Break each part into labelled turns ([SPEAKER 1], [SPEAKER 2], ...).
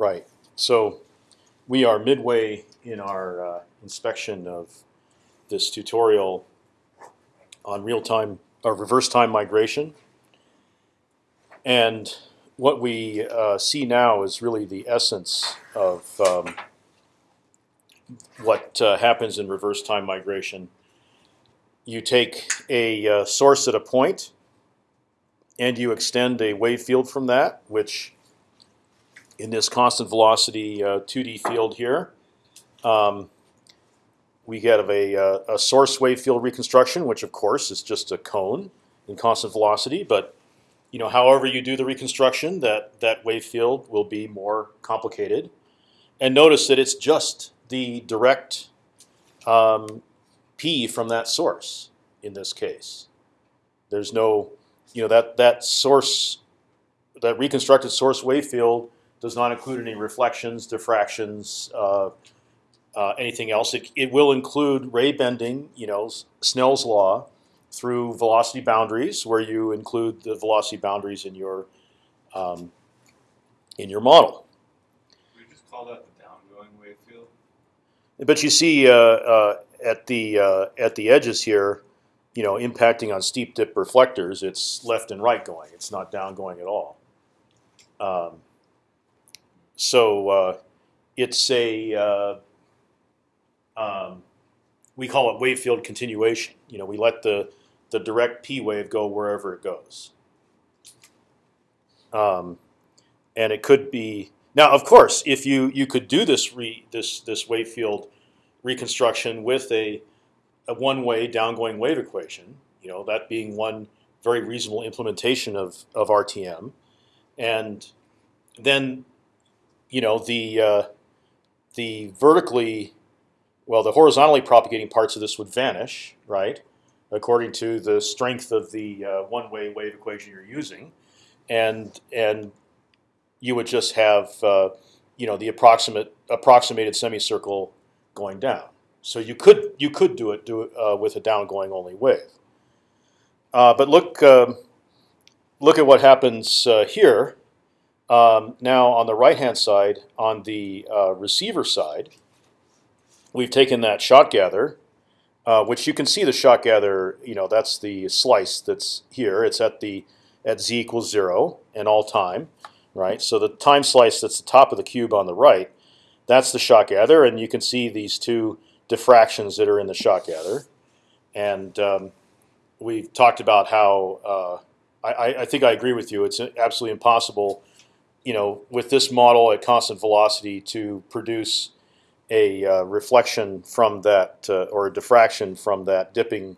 [SPEAKER 1] Right. So we are midway in our uh, inspection of this tutorial on real-time or reverse time migration. And what we uh, see now is really the essence of um, what uh, happens in reverse time migration. You take a uh, source at a point, and you extend a wave field from that, which in this constant velocity 2D uh, field here, um, we get a, uh, a source wave field reconstruction, which of course is just a cone in constant velocity. But you know, however you do the reconstruction, that that wave field will be more complicated. And notice that it's just the direct um, p from that source in this case. There's no, you know, that that source, that reconstructed source wave field does not include any reflections, diffractions, uh, uh, anything else. It, it will include ray bending, you know, Snell's law, through velocity boundaries, where you include the velocity boundaries in your um, in your model.
[SPEAKER 2] We just call that the downgoing wave field.
[SPEAKER 1] But you see uh, uh, at the uh, at the edges here, you know, impacting on steep dip reflectors, it's left and right going. It's not down going at all. Um, so uh, it's a uh, um, we call it wave field continuation. You know, we let the the direct p wave go wherever it goes. Um, and it could be now, of course, if you you could do this re, this this wave field reconstruction with a a one-way downgoing wave equation. You know, that being one very reasonable implementation of of RTM, and then you know the uh, the vertically well, the horizontally propagating parts of this would vanish, right? According to the strength of the uh, one-way wave equation you're using, and and you would just have uh, you know the approximate approximated semicircle going down. So you could you could do it do it uh, with a downgoing only wave. Uh, but look um, look at what happens uh, here. Um, now on the right hand side, on the uh, receiver side, we've taken that shot gather, uh, which you can see the shot gather. You know, that's the slice that's here. It's at the at z equals zero and all time, right? So the time slice that's the top of the cube on the right, that's the shot gather, and you can see these two diffractions that are in the shot gather, and um, we've talked about how uh, I, I think I agree with you. It's absolutely impossible, you know, with this model at constant velocity to produce a uh, reflection from that uh, or a diffraction from that dipping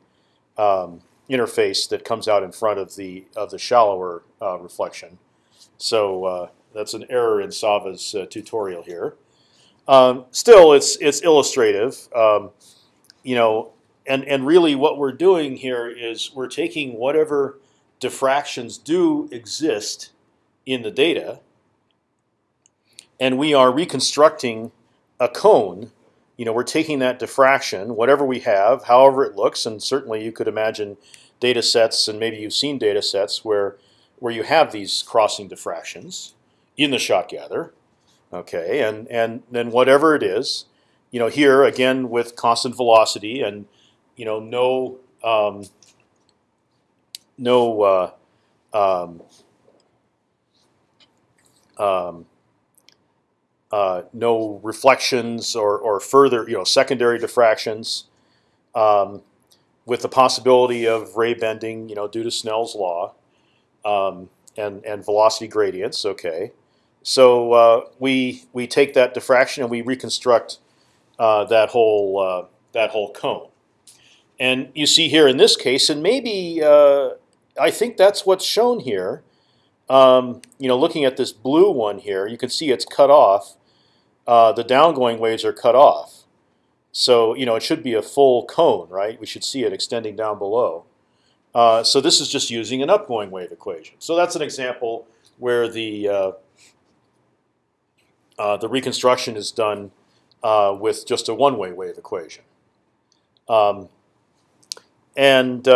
[SPEAKER 1] um, interface that comes out in front of the of the shallower uh, reflection. So uh, that's an error in Sava's uh, tutorial here. Um, still, it's it's illustrative, um, you know, and and really what we're doing here is we're taking whatever diffractions do exist in the data, and we are reconstructing a cone, you know, we're taking that diffraction, whatever we have, however it looks, and certainly you could imagine data sets, and maybe you've seen data sets where where you have these crossing diffractions in the shot gather, okay, and and then whatever it is, you know, here again with constant velocity and you know no um, no uh, um, um, uh, no reflections or, or further, you know, secondary diffractions, um, with the possibility of ray bending, you know, due to Snell's law, um, and and velocity gradients. Okay, so uh, we we take that diffraction and we reconstruct uh, that whole uh, that whole cone, and you see here in this case, and maybe uh, I think that's what's shown here. Um, you know, looking at this blue one here, you can see it's cut off uh, the downgoing waves are cut off. So you know it should be a full cone, right? We should see it extending down below. Uh, so this is just using an upgoing wave equation. So that's an example where the uh, uh the reconstruction is done uh, with just a one-way wave equation. Um, and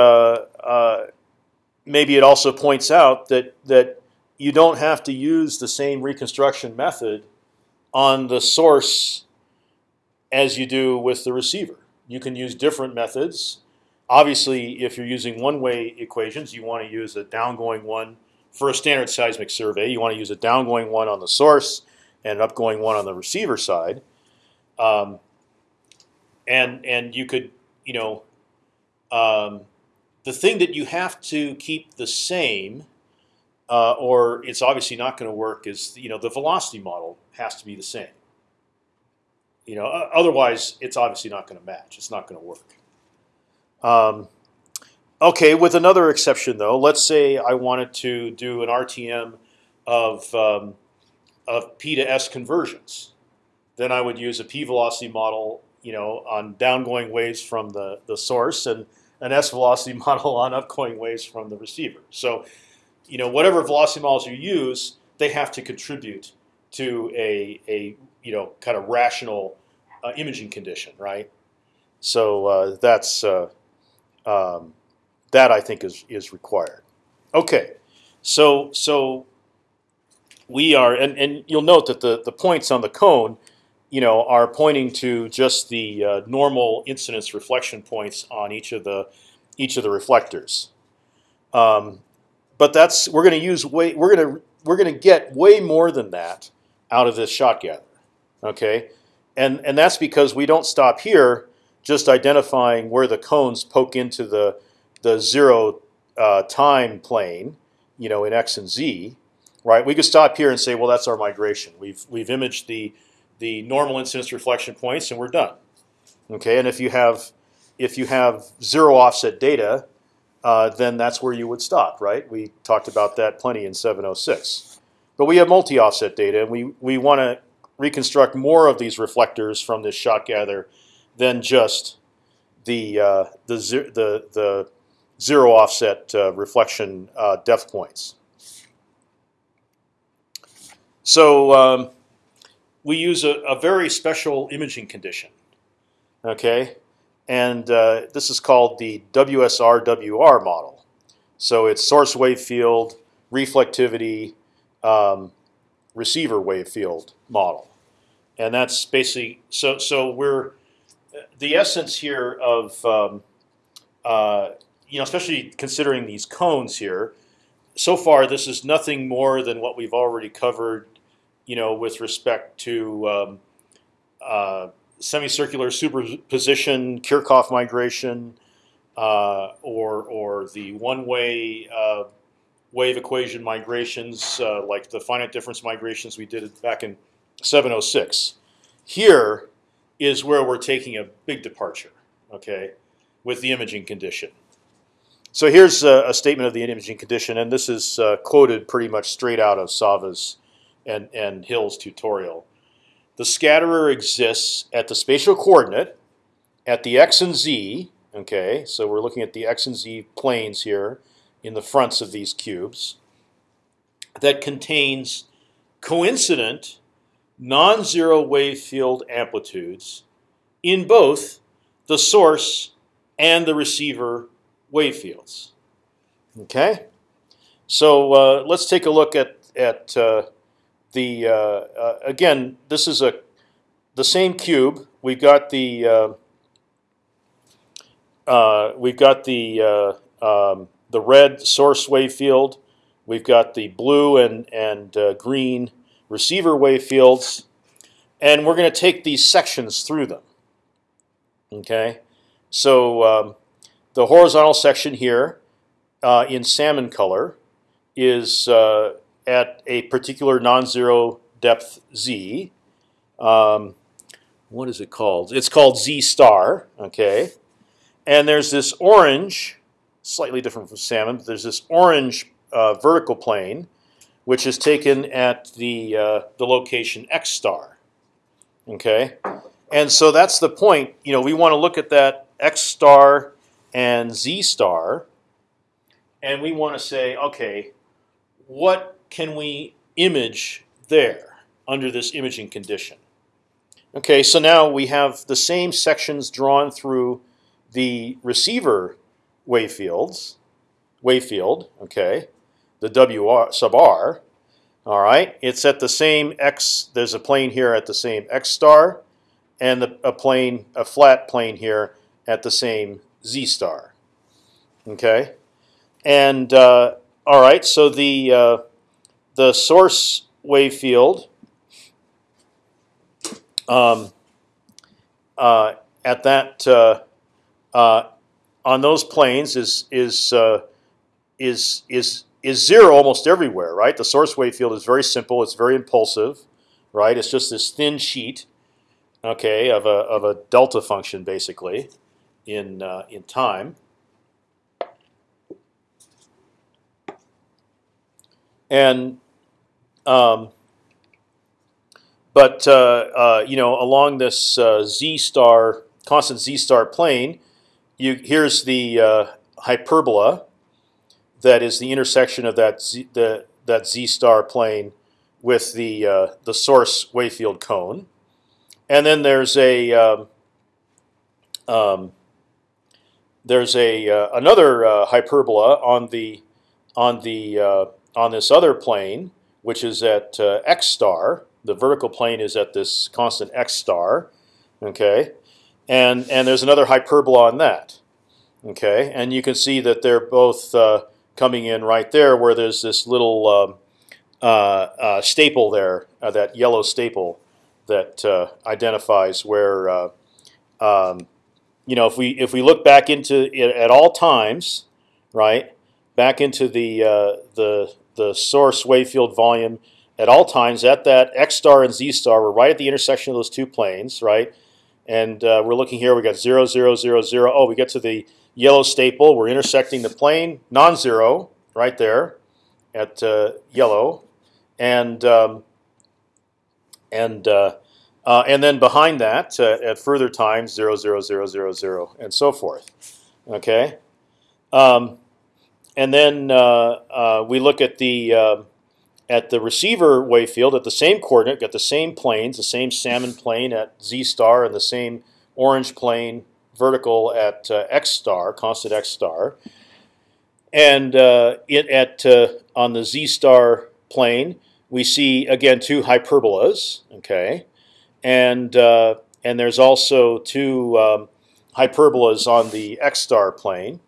[SPEAKER 1] maybe it also points out that that you don't have to use the same reconstruction method on the source as you do with the receiver. You can use different methods. Obviously, if you're using one-way equations, you want to use a downgoing one for a standard seismic survey. You want to use a downgoing one on the source and an upgoing one on the receiver side. Um, and and you could you know um, the thing that you have to keep the same, uh, or it's obviously not going to work, is you know the velocity model has to be the same. You know, otherwise it's obviously not going to match. It's not going to work. Um, okay, with another exception though, let's say I wanted to do an RTM of um, of p to s conversions. Then I would use a p velocity model, you know, on downgoing waves from the the source and an s velocity model on upgoing waves from the receiver. So, you know, whatever velocity models you use, they have to contribute to a a you know kind of rational uh, imaging condition, right? So uh, that's uh, um, that I think is is required. Okay, so so we are, and and you'll note that the the points on the cone, you know, are pointing to just the uh, normal incidence reflection points on each of the each of the reflectors. Um, but that's we're going to use way we're going to we're going to get way more than that out of this shot gather. Okay, and and that's because we don't stop here just identifying where the cones poke into the the zero uh, time plane, you know, in x and z, right? We could stop here and say, well, that's our migration. We've we've imaged the the normal incidence reflection points, and we're done. Okay, and if you have if you have zero offset data, uh, then that's where you would stop, right? We talked about that plenty in 706. But we have multi-offset data, and we we want to reconstruct more of these reflectors from this shot gather than just the uh, the the the zero offset uh, reflection uh, depth points. So um, we use a, a, very special imaging condition. Okay, and uh, this is called the WSR-WR model. So it's source wave field, reflectivity, um, receiver wave field model, and that's basically so. So we're the essence here of um, uh, you know, especially considering these cones here. So far, this is nothing more than what we've already covered you know, with respect to um, uh, semicircular superposition, Kirchhoff migration, uh, or or the one-way uh, wave equation migrations, uh, like the finite difference migrations we did back in 706. Here is where we're taking a big departure, okay, with the imaging condition. So here's a, a statement of the imaging condition, and this is uh, quoted pretty much straight out of Sava's and, and Hill's tutorial. The scatterer exists at the spatial coordinate at the x and z. Okay, so we're looking at the x and z planes here in the fronts of these cubes. That contains coincident non-zero wave field amplitudes in both the source and the receiver wave fields. Okay, so uh, let's take a look at at uh, the uh, uh, again, this is a the same cube. We've got the uh, uh, we've got the uh, um, the red source wave field. We've got the blue and and uh, green receiver wave fields, and we're going to take these sections through them. Okay, so um, the horizontal section here in salmon color is at a particular non-zero depth z. Um, what is it called? It's called z star. Okay, and there's this orange, slightly different from salmon. But there's this orange uh, vertical plane, which is taken at the uh, the location x star. Okay, and so that's the point. You know, we want to look at that x star and z star, and we want to say, okay, what can we image there under this imaging condition? Okay, so now we have the same sections drawn through the receiver wave fields, wave field, okay, the WR sub R, All right, it's at the same x. There's a plane here at the same x star, and the, a plane, a flat plane here at the same z star. Okay, and uh, all right, so the uh, the source wave field um, uh, at that uh, uh, on those planes is is uh, is is is zero almost everywhere, right? The source wave field is very simple. It's very impulsive, right? It's just this thin sheet, okay, of a of a delta function basically in uh, in time. And um, but uh, uh, you know, along this uh, z star constant z star plane, you here's the uh, hyperbola that is the intersection of that z, the that z star plane with the uh, the source wave field cone, and then there's a um, um, there's a uh, another hyperbola on the on the on this other plane, which is at x star. The vertical plane is at this constant x star, okay, and and there's another hyperbola on that, okay, and you can see that they're both uh, coming in right there, where there's this little um, uh, uh, staple there, uh, that yellow staple that uh, identifies where, uh, um, you know, if we if we look back into it at all times, right, back into the the the source wave field volume at all times at that x star and z star. We're right at the intersection of those two planes, right? And uh, we're looking here. We got zero, zero, zero, zero. Oh, we get to the yellow staple. We're intersecting the plane, non-zero, right there, at uh, yellow, and um, and uh, uh and then behind that, uh, at further times, zero, zero, zero, zero, zero, and so forth. Okay, um, and then uh, we look at the um, at the receiver wave field at the same coordinate, got the same planes, the same salmon plane at z star and the same orange plane vertical at uh, x star, constant x star. And uh, it at uh, on the z star plane, we see again two hyperbolas. Okay, and uh, and there's also two um, hyperbolas on the x star plane.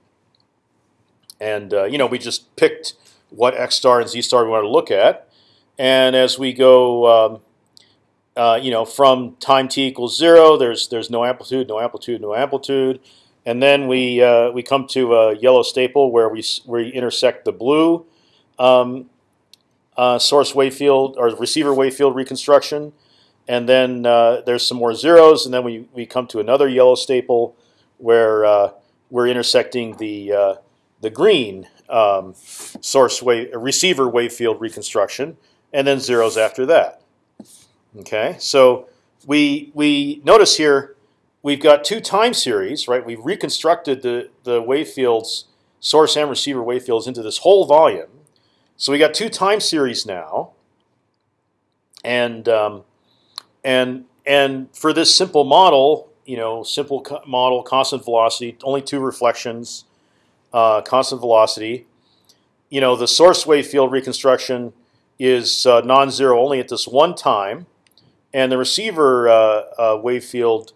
[SPEAKER 1] And uh, you know we just picked what x star and z star we want to look at. And as we go, um, uh, you know, from time t equals zero, there's there's no amplitude, no amplitude, no amplitude, and then we uh, we come to a yellow staple where we we intersect the blue um, uh, source wave field or receiver wave field reconstruction, and then uh, there's some more zeros, and then we we come to another yellow staple where uh, we're intersecting the the green um, source wave receiver wave field reconstruction, and then zeros after that. Okay, so we we notice here we've got two time series, right? We've reconstructed the the wave fields, source and receiver wave fields into this whole volume. So we got two time series now, and um, and and for this simple model, you know, simple co model, constant velocity, only two reflections uh, constant velocity. You know, the source wave field reconstruction is uh, non-zero only at this one time, and the receiver uh, uh, wave field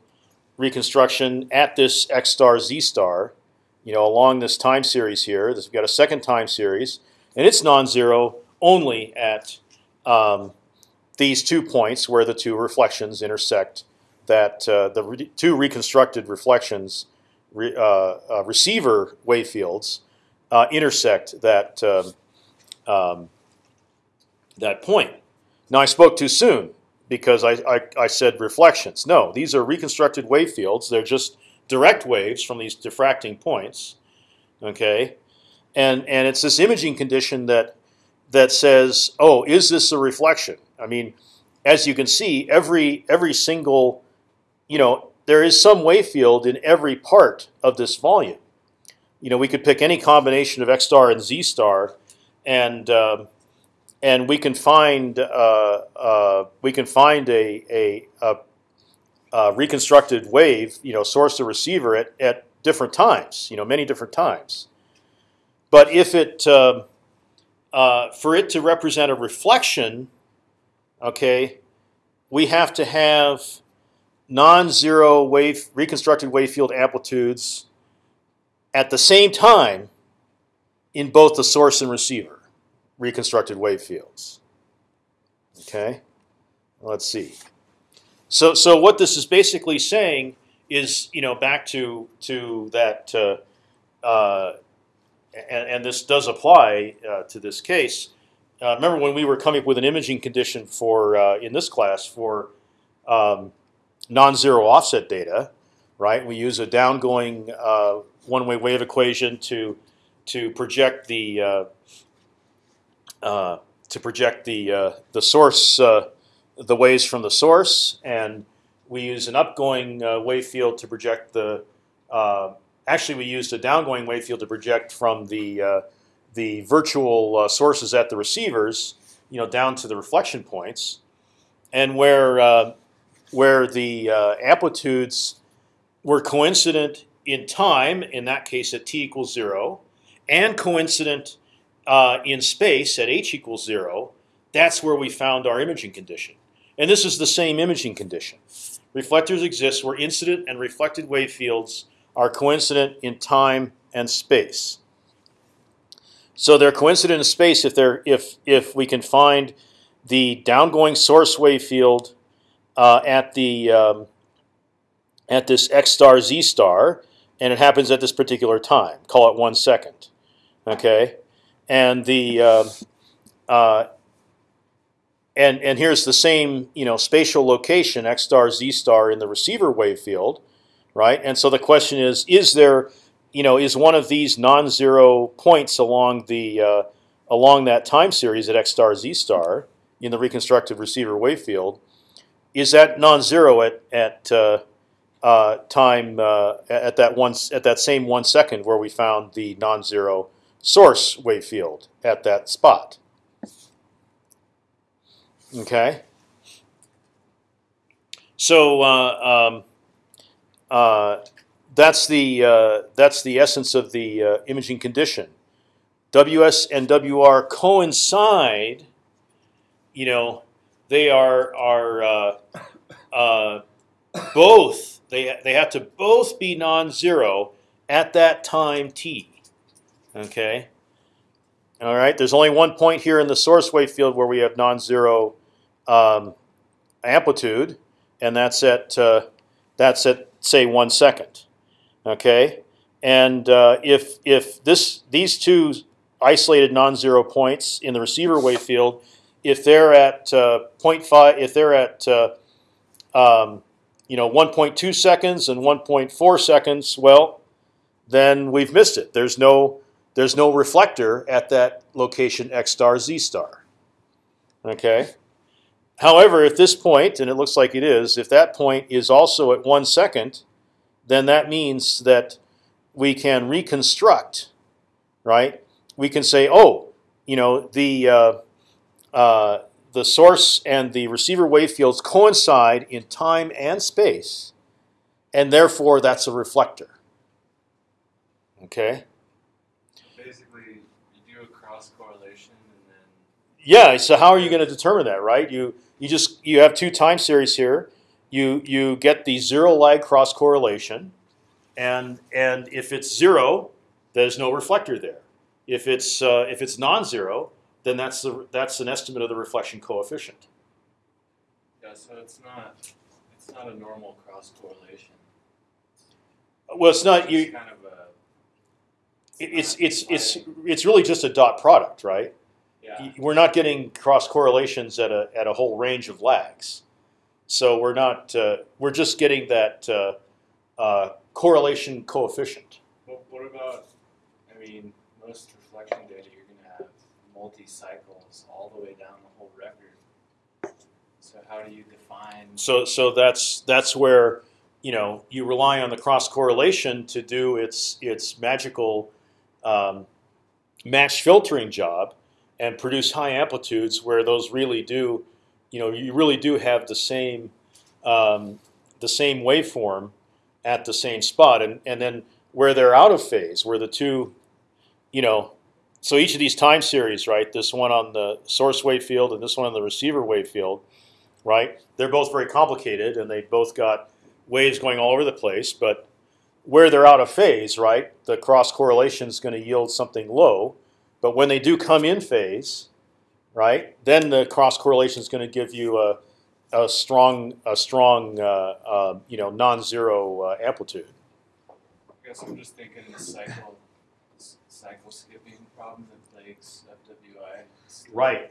[SPEAKER 1] reconstruction at this x star z star, you know, along this time series here. This, we've got a second time series, and it's non-zero only at um, these two points where the two reflections intersect. That uh, the re two reconstructed reflections re, uh, uh, receiver wave fields uh, intersect that um, um, that point. Now I spoke too soon because I, I, I, said reflections. No, these are reconstructed wave fields. They're just direct waves from these diffracting points. Okay, and and it's this imaging condition that that says, oh, is this a reflection? I mean, as you can see, every every single, you know, there is some wave field in every part of this volume. You know, we could pick any combination of x star and z star, and um, and we can find uh, uh, we can find a, a, a, a, reconstructed wave, you know, source to receiver at, at different times, you know, many different times. But if it uh, uh, for it to represent a reflection, okay, we have to have non-zero wave reconstructed wave field amplitudes at the same time in both the source and receiver reconstructed wave fields. Okay, let's see. So, so what this is basically saying is, you know, back to to that, uh, uh, and, and, this does apply uh, to this case. Uh, remember when we were coming up with an imaging condition for uh, in this class for um, non-zero offset data, right? We use a downgoing uh, one-way wave equation to to project the to project the the source the waves from the source, and we use an upgoing uh, wave field to project the. Uh, actually, we used a downgoing wave field to project from the uh, the virtual uh, sources at the receivers, you know, down to the reflection points, and where uh, where the uh, amplitudes were coincident in time, in that case at t equals zero, and coincident in space at h equals zero. That's where we found our imaging condition. And this is the same imaging condition. Reflectors exist where incident and reflected wave fields are coincident in time and space. So they're coincident in space if they're if if we can find the downgoing source wave field uh, at the um, at this x star z star, and it happens at this particular time. Call it one second, okay? And the uh, uh, and and here's the same you know spatial location x star z star in the receiver wave field, right? And so the question is: Is there you know is one of these non-zero points along the uh, along that time series at x star z star in the reconstructive receiver wave field? Is that non-zero at at uh, uh, time uh, at that one at that same one second where we found the non-zero source wave field at that spot? Okay. So uh, um, uh, that's the that's the essence of the imaging condition. WS and WR coincide. You know, they are are uh, uh, both they they have to both be non-zero at that time t. Okay. All right. There's only one point here in the source wave field where we have non-zero um, amplitude, and that's at uh, that's at say one second. Okay, and uh, if if this these two isolated non-zero points in the receiver wave field, if they're at uh, 0.5, if they're at uh, um, you know 1.2 seconds and 1.4 seconds, well, then we've missed it. There's no there's no reflector at that location x star z star. Okay. However, at this point, and it looks like it is, if that point is also at one second, then that means that we can reconstruct, right? We can say, oh, you know, the uh, the source and the receiver wave fields coincide in time and space, and therefore that's a reflector. Okay.
[SPEAKER 2] Basically, you do a cross correlation, and then.
[SPEAKER 1] Yeah. So how are you going to determine that, right? You you just you have two time series here. You you get the zero lag cross correlation, and and if it's zero, there's no reflector there. If it's uh, if it's non-zero, then that's the that's an estimate of the reflection coefficient.
[SPEAKER 2] Yeah, so it's not it's not a normal cross correlation.
[SPEAKER 1] Well, it's not
[SPEAKER 2] It's
[SPEAKER 1] you.
[SPEAKER 2] kind of a
[SPEAKER 1] It's it's it's it's really just a dot product, right?
[SPEAKER 2] yeah.
[SPEAKER 1] we're not getting cross correlations at a at a whole range of lags. So we're not uh, we're just getting that uh, uh, correlation coefficient.
[SPEAKER 2] What, what about? I mean, most reflection data you're going to have multi cycles all the way down the whole record. So how do you define?
[SPEAKER 1] So so that's that's where you know you rely on the cross correlation to do its its magical um, match filtering job and produce high amplitudes where those really do, you know, you really do have the same um, the same waveform at the same spot, and and then where they're out of phase, where the two, you know, so each of these time series, right? This one on the source wave field and this one on the receiver wave field, right? They're both very complicated and they both got waves going all over the place. But where they're out of phase, right? The cross correlation is going to yield something low. But when they do come in phase, right? Then the cross correlation is going to give you a, a strong, a strong, uh, uh, you know, non-zero uh, amplitude.
[SPEAKER 2] I guess I'm just thinking the cycle, cycle skipping problem that plagues FWI.
[SPEAKER 1] Right.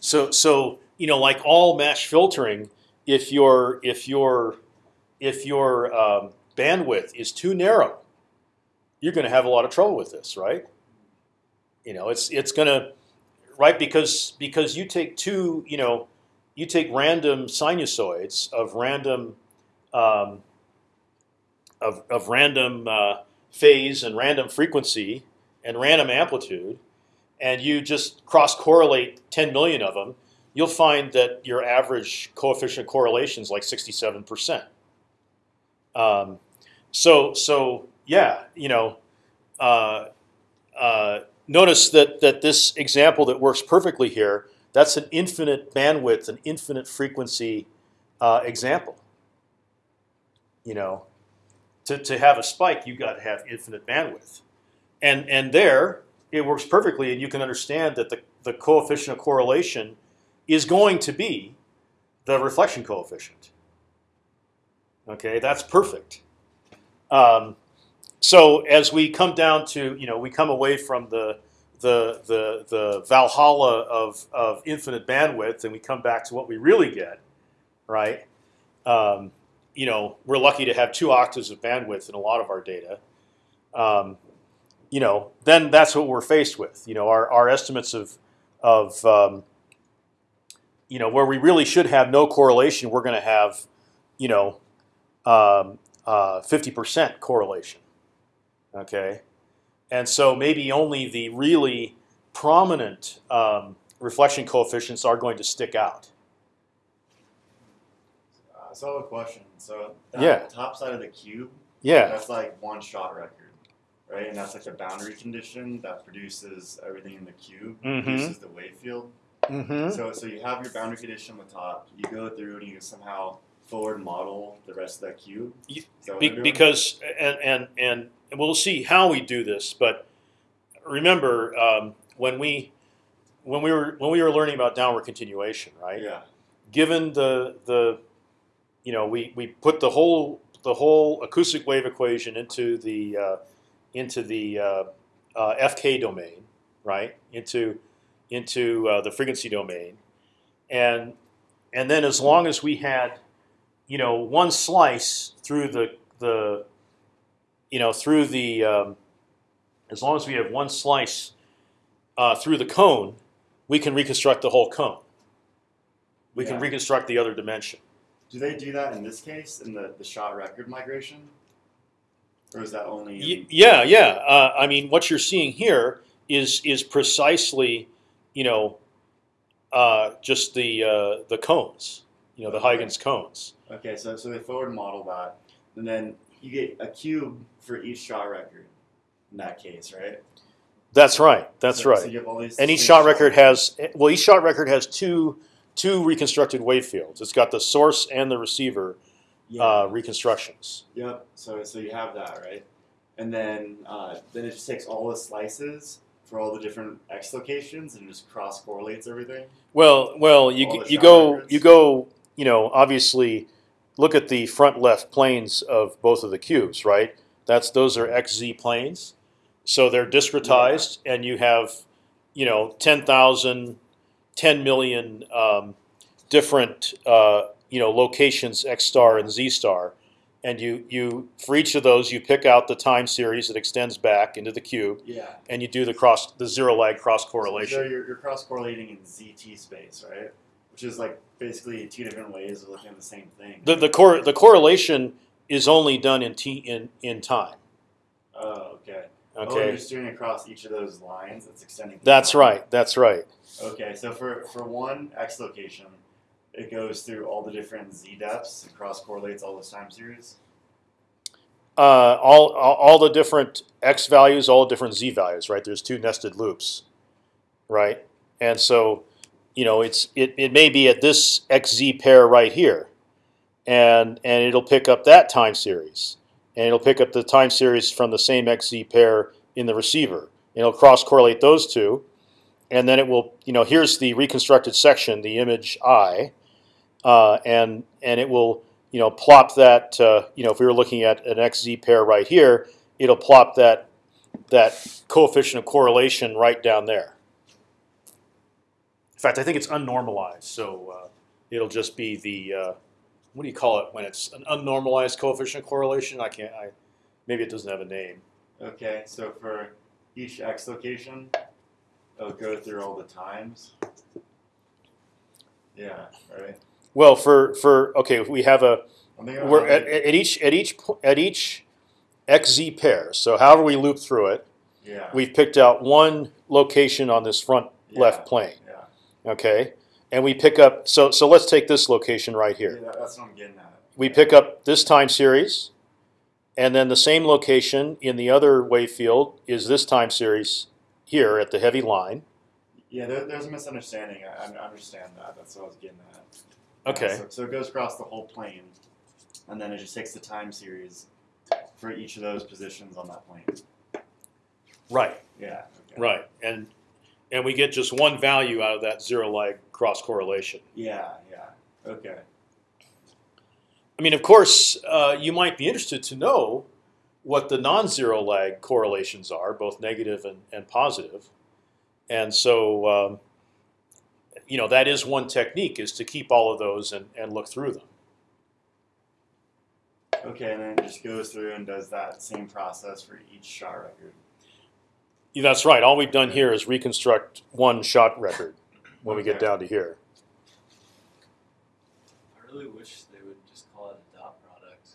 [SPEAKER 1] So, so you know, like all match filtering, if your if your if your um, bandwidth is too narrow, you're going to have a lot of trouble with this, right? You know, it's it's going to right because because you take two, you know, you take random sinusoids of random um, of of random uh, phase and random frequency and random amplitude, and you just cross correlate 10 million of them, you'll find that your average coefficient of correlation is like 67 percent. Um, so so yeah, you know, uh, uh, notice that that this example that works perfectly here, that's an infinite bandwidth, an infinite frequency uh, example. You know, to to have a spike, you got to have infinite bandwidth, and and there it works perfectly, and you can understand that the the coefficient of correlation is going to be the reflection coefficient. Okay, that's perfect. Um, so as we come down to, you know, we come away from the the the the Valhalla of of infinite bandwidth, and we come back to what we really get, right? Um, you know, we're lucky to have two octaves of bandwidth in a lot of our data. Um, you know, then that's what we're faced with. You know, our our estimates of of um, you know where we really should have no correlation, we're going to have, you know, um, uh, 50% correlation. Okay, and so maybe only the really prominent um, reflection coefficients are going to stick out.
[SPEAKER 3] Uh, so I have a question. So
[SPEAKER 1] Yeah.
[SPEAKER 3] top side of the cube,
[SPEAKER 1] Yeah,
[SPEAKER 3] that's like one shot record, right? And that's like a boundary condition that produces everything in the cube,
[SPEAKER 1] Mhm.
[SPEAKER 3] produces the wave field.
[SPEAKER 1] mm-hmm.
[SPEAKER 3] So so you have your boundary condition on the top. You go through and you somehow forward model the rest of that cube. That
[SPEAKER 1] Be, because and and and we'll see how we do this. But remember um, when we when we were when we were learning about downward continuation, right?
[SPEAKER 3] yeah,
[SPEAKER 1] Given the the you know we, we put the whole the whole acoustic wave equation into the uh, into the uh, uh, FK domain, right? Into into uh, the frequency domain, and and then as long as we had you know one slice through the the you know through the um, as long as we have one slice uh, through the cone, we can reconstruct the whole cone. We can reconstruct the other dimension.
[SPEAKER 3] do they do that in this case in the the shot record migration, or is that only? In,
[SPEAKER 1] yeah, yeah. Uh, I mean, what you're seeing here is is precisely, you know, uh, just the uh, the cones. You know, the
[SPEAKER 3] Okay.
[SPEAKER 1] Huygens cones.
[SPEAKER 3] Okay, so so they forward model that, and then you get a cube for each shot record. In that case, right?
[SPEAKER 1] That's right. That's
[SPEAKER 3] So-
[SPEAKER 1] right.
[SPEAKER 3] So you have all these
[SPEAKER 1] And each shot record has well, each shot record has two two reconstructed wave fields. It's got the source and the receiver
[SPEAKER 3] Yeah.
[SPEAKER 1] uh, reconstructions.
[SPEAKER 3] Yep. So so you have that right, and then uh, then it just takes all the slices for all the different x locations and just cross correlates everything.
[SPEAKER 1] Well, well, you
[SPEAKER 3] All
[SPEAKER 1] you go
[SPEAKER 3] records?
[SPEAKER 1] you go you know obviously look at the front left planes of both of the cubes, right? That's those are xz planes, so they're discretized, and you have you know 10,000, 10 million um, different uh, you know locations x star and z star, and you you for each of those you pick out the time series that extends back into the cube,
[SPEAKER 3] Yeah.
[SPEAKER 1] and you do the cross the zero lag cross correlation.
[SPEAKER 3] So you're, you're cross correlating in ZT space, right? Which is like basically two different ways of looking at the same thing.
[SPEAKER 1] The the cor- the correlation is only done in t in in time.
[SPEAKER 3] oh, okay. Oh,
[SPEAKER 1] okay.
[SPEAKER 3] Oh, you're just doing it across each of those lines. That's extending.
[SPEAKER 1] that's
[SPEAKER 3] time.
[SPEAKER 1] right. That's right.
[SPEAKER 3] Okay, so for, for one x location, it goes through all the different z depths and cross correlates all those time series.
[SPEAKER 1] uh, all, all the different x values, all the different z values, right? There's two nested loops, right? And so, you know, it's it, it may be at this xz pair right here, and and it'll pick up that time series, and it'll pick up the time series from the same xz pair in the receiver, and it'll cross correlate those two, and then it will, you know, here's the reconstructed section, the image i, uh, and and it will you know plop that uh, you know if we were looking at an xz pair right here, it'll plop that that coefficient of correlation right down there. In fact, I think it's unnormalized, so uh, it'll just be the uh, what do you call it when it's an unnormalized coefficient of correlation? I can't. I maybe it doesn't have a name.
[SPEAKER 3] Okay, so for each x location, it'll go through all the times. Yeah, right.
[SPEAKER 1] Well, for for okay, we have a
[SPEAKER 3] I'm thinking about
[SPEAKER 1] we're at, at each at each at each xz pair. So however we loop through it,
[SPEAKER 3] yeah,
[SPEAKER 1] we've picked out one location on this front
[SPEAKER 3] yeah,
[SPEAKER 1] left plane.
[SPEAKER 3] Yeah,
[SPEAKER 1] Okay, and we pick up. So so let's take this location right here.
[SPEAKER 3] Yeah, that's what I'm getting at.
[SPEAKER 1] We pick up this time series, and then the same location in the other wave field is this time series here at the heavy line.
[SPEAKER 3] Yeah, there, there's a misunderstanding. I, I understand that. That's what I was getting at.
[SPEAKER 1] Okay.
[SPEAKER 3] So, so it goes across the whole plane, and then it just takes the time series for each of those positions on that plane.
[SPEAKER 1] Right.
[SPEAKER 3] Yeah. Okay.
[SPEAKER 1] Right. And and we get just one value out of that zero lag cross correlation.
[SPEAKER 3] Yeah. Yeah. Okay.
[SPEAKER 1] I mean, of course, uh, you might be interested to know what the non-zero lag correlations are, both negative and, and positive. And so, um, you know, that is one technique is to keep all of those and, and look through them.
[SPEAKER 3] Okay, and then it just goes through and does that same process for each shot record.
[SPEAKER 1] Yeah, that's right. All we've done here is reconstruct one shot record when we get down to here.
[SPEAKER 2] I really wish they would just call it a dot product.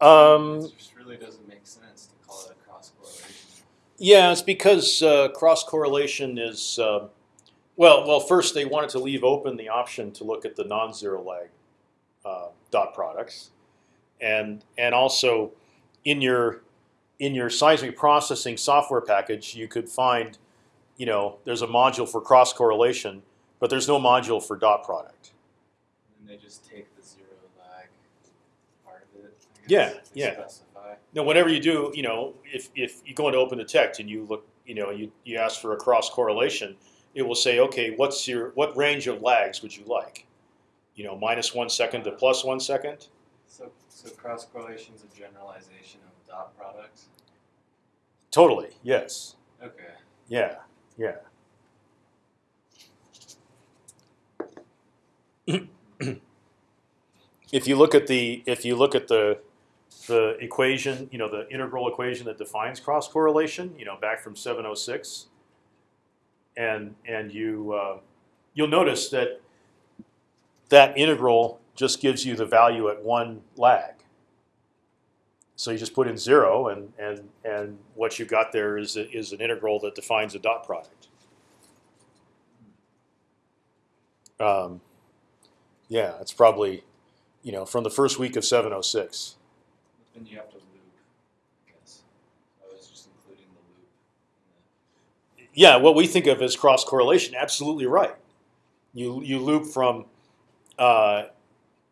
[SPEAKER 1] Um,
[SPEAKER 2] it just really doesn't make sense to call it a cross correlation.
[SPEAKER 1] Yeah, it's because uh, cross correlation is uh, well. Well, first they wanted to leave open the option to look at the non-zero lag uh, dot products, and and also in your in your seismic processing software package, you could find, you know, there's a module for cross correlation, but there's no module for dot product.
[SPEAKER 2] And they just take the zero lag part of it.
[SPEAKER 1] Yeah, yeah. Now, whatever you do, you know, if, if you go into OpendTect and you look, you know, you, you ask for a cross correlation, it will say, okay, what's your what range of lags would you like? You know, minus one second to plus one second.
[SPEAKER 2] So, so cross correlation is a generalization of dot products.
[SPEAKER 1] Totally, yes,
[SPEAKER 2] Okay.
[SPEAKER 1] yeah, yeah. if you look at the if you look at the the equation, you know, the integral equation that defines cross correlation, you know, back from 706, and and you uh, you'll notice that that integral just gives you the value at one lag. So you just put in zero, and and and what you got there is a, is an integral that defines a dot product. Um, yeah, it's probably, you know, from the first week of 706.
[SPEAKER 2] Then you have to loop, I guess. I was just including the loop.
[SPEAKER 1] Yeah, what we think of as cross correlation, absolutely right. You you loop from, uh,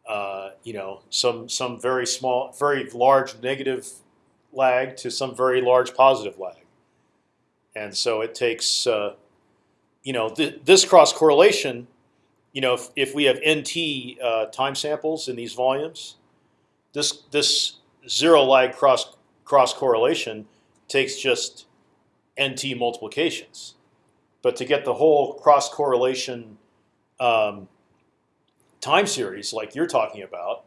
[SPEAKER 1] uh, you know, some some very small, very large negative lag to some very large positive lag, and so it takes, uh, you know, th this cross correlation. You know, if, if we have nt uh, time samples in these volumes, this this zero lag cross cross correlation takes just nt multiplications. But to get the whole cross correlation um, time series, like you're talking about,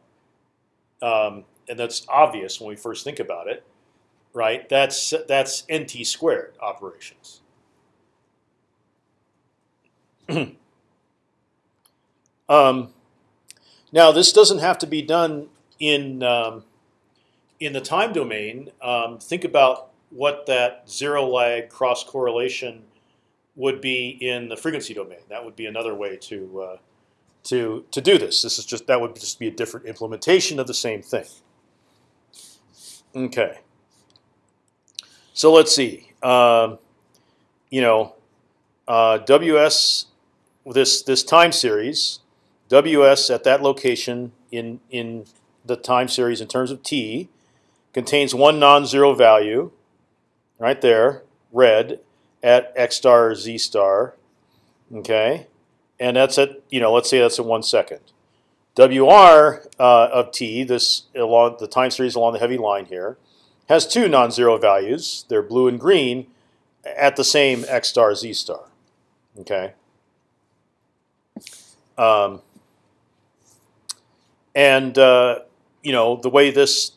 [SPEAKER 1] um, and that's obvious when we first think about it, right? That's that's nt squared operations. um, now, this doesn't have to be done in um, in the time domain. Um, think about what that zero lag cross correlation would be in the frequency domain. That would be another way to uh, to to do this. This is just that would just be a different implementation of the same thing. Okay. So let's see. Um, you know, uh, WS this this time series, WS at that location in in the time series in terms of t contains one non-zero value, right there, red at x star z star. Okay, and that's at you know let's say that's at one second. WR uh, of t, this along the time series along the heavy line here, has two non-zero values. They're blue and green at the same x star z star. Okay. Um, and uh, you know the way this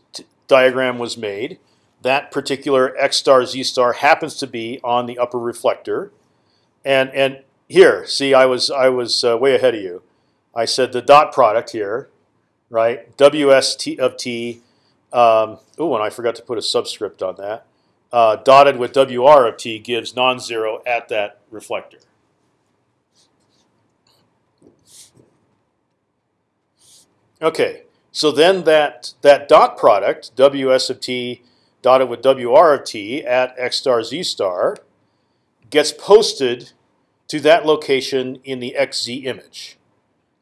[SPEAKER 1] diagram was made, that particular x star z star happens to be on the upper reflector, and and here, see, I was I was uh, way ahead of you. I said the dot product here, right? WST of t. Um, oh, and I forgot to put a subscript on that. Uh, dotted with WR of t gives non-zero at that reflector. Okay, so then that that dot product WS of t dotted with WR of t at x star z star gets posted to that location in the xz image,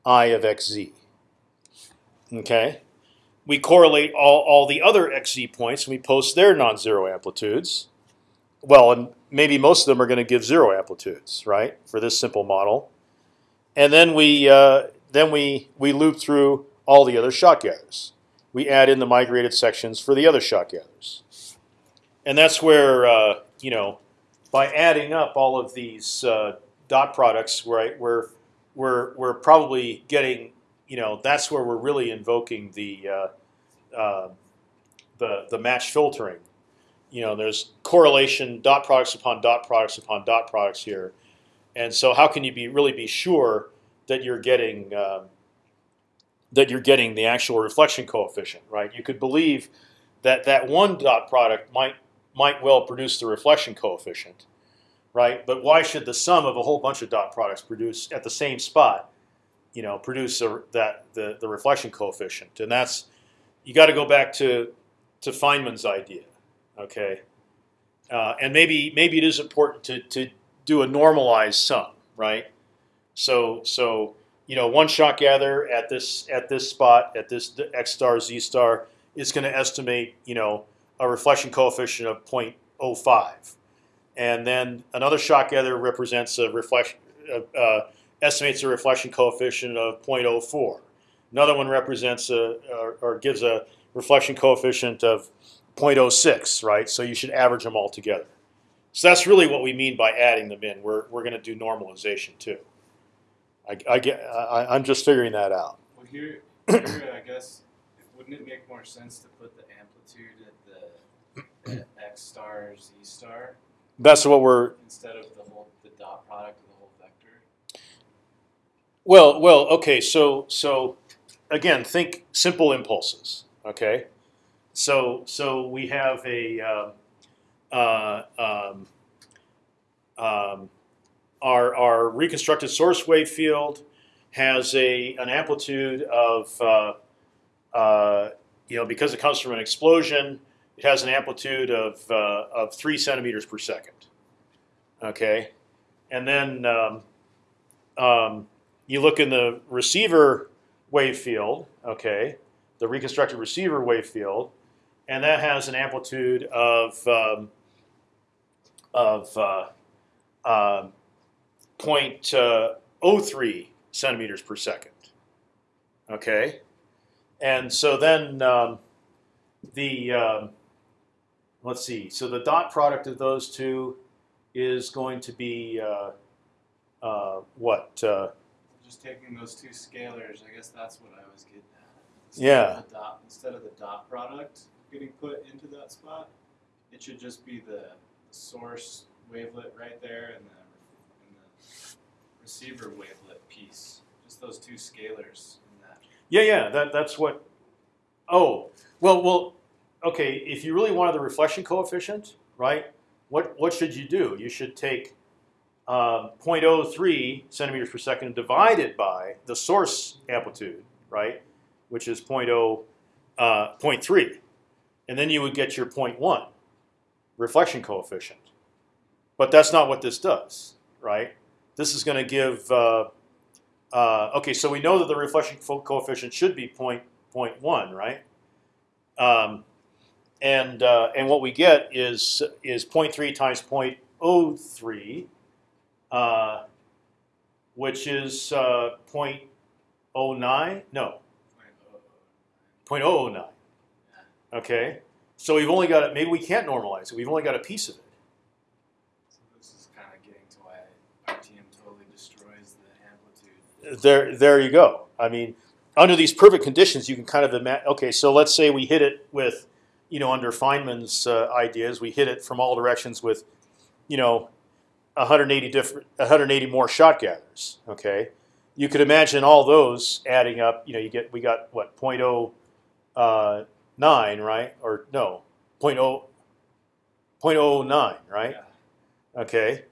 [SPEAKER 1] i of xz. Okay, we correlate all all the other xz points and we post their non-zero amplitudes. Well, and maybe most of them are going to give zero amplitudes, right, for this simple model. And then we uh, then we we loop through all the other shot gathers. We add in the migrated sections for the other shot gathers, and that's where uh, you know by adding up all of these uh, dot products, right, we're we're we're probably getting you know that's where we're really invoking the uh, uh the the match filtering. You know, there's correlation dot products upon dot products upon dot products here, and so how can you be really be sure that you're getting um, that you're getting the actual reflection coefficient, right? You could believe that that one dot product might might well produce the reflection coefficient, right? But why should the sum of a whole bunch of dot products produce at the same spot, you know, produce a, that the the reflection coefficient? And that's you got to go back to to Feynman's idea, okay? Uh, and maybe maybe it is important to to do a normalized sum, right? So so you know, one shot gather at this at this spot at this x star z star is going to estimate you know a reflection coefficient of 0.05, and then another shot gather represents a reflection uh, uh, estimates a reflection coefficient of 0.04. Another one represents a or, or gives a reflection coefficient of 0.06, right? So you should average them all together. So that's really what we mean by adding them in. We're we're going to do normalization too. I, I get. I, am just figuring that out.
[SPEAKER 2] Well, here, here I guess, wouldn't it make more sense to put the amplitude at the at x star z star?
[SPEAKER 1] That's what we're
[SPEAKER 2] instead of the whole the dot product of the whole vector.
[SPEAKER 1] Well, well, okay. So, so again, think simple impulses. Okay, so so we have a um, uh, um, um, our, our reconstructed source wave field has a an amplitude of uh, uh, you know because it comes from an explosion, it has an amplitude of uh, of three centimeters per second. Okay, and then um, um, you look in the receiver wave field. Okay, the reconstructed receiver wave field, and that has an amplitude of um, of uh, um, 0.03 centimeters per second. Okay, and so then um, the um, let's see. So the dot product of those two is going to be uh, uh, what? Uh,
[SPEAKER 2] Just taking those two scalars, I guess that's what I was getting at.
[SPEAKER 1] Instead yeah.
[SPEAKER 2] Of dot, instead of the dot product getting put into that spot, it should just be the source wavelet right there and the receiver wavelet piece. Just those two scalars in that.
[SPEAKER 1] Yeah, yeah, that that's what. Oh, well, well, okay. If you really wanted the reflection coefficient, right? What what should you do? You should take um, 0.03 centimeters per second divided by the source amplitude, right? Which is 0.0, uh, 0.3. and then you would get your 0.1 reflection coefficient. But that's not what this does, right? This is going to give. Uh, uh, okay, so we know that the reflection coefficient should be 0.1, right? Um, and uh, and what we get is is 0.3 times 0.03, uh, which is uh, 0.09. No, 0.009. Okay, so we've only got it. Maybe we can't normalize it. We've only got a piece of it.
[SPEAKER 2] So this is kind of getting to why RTM totally destroys the amplitude.
[SPEAKER 1] There, there you go. I mean, under these perfect conditions, you can kind of imagine. Okay, so let's say we hit it with, you know, under Feynman's uh, ideas, we hit it from all directions with, you know, 180 different, 180 more shot gathers. Okay, you could imagine all those adding up. You know, you get we got what 0.0 uh, nine, right? Or no, 0.0, 0.009, right?
[SPEAKER 2] Yeah.
[SPEAKER 1] Okay,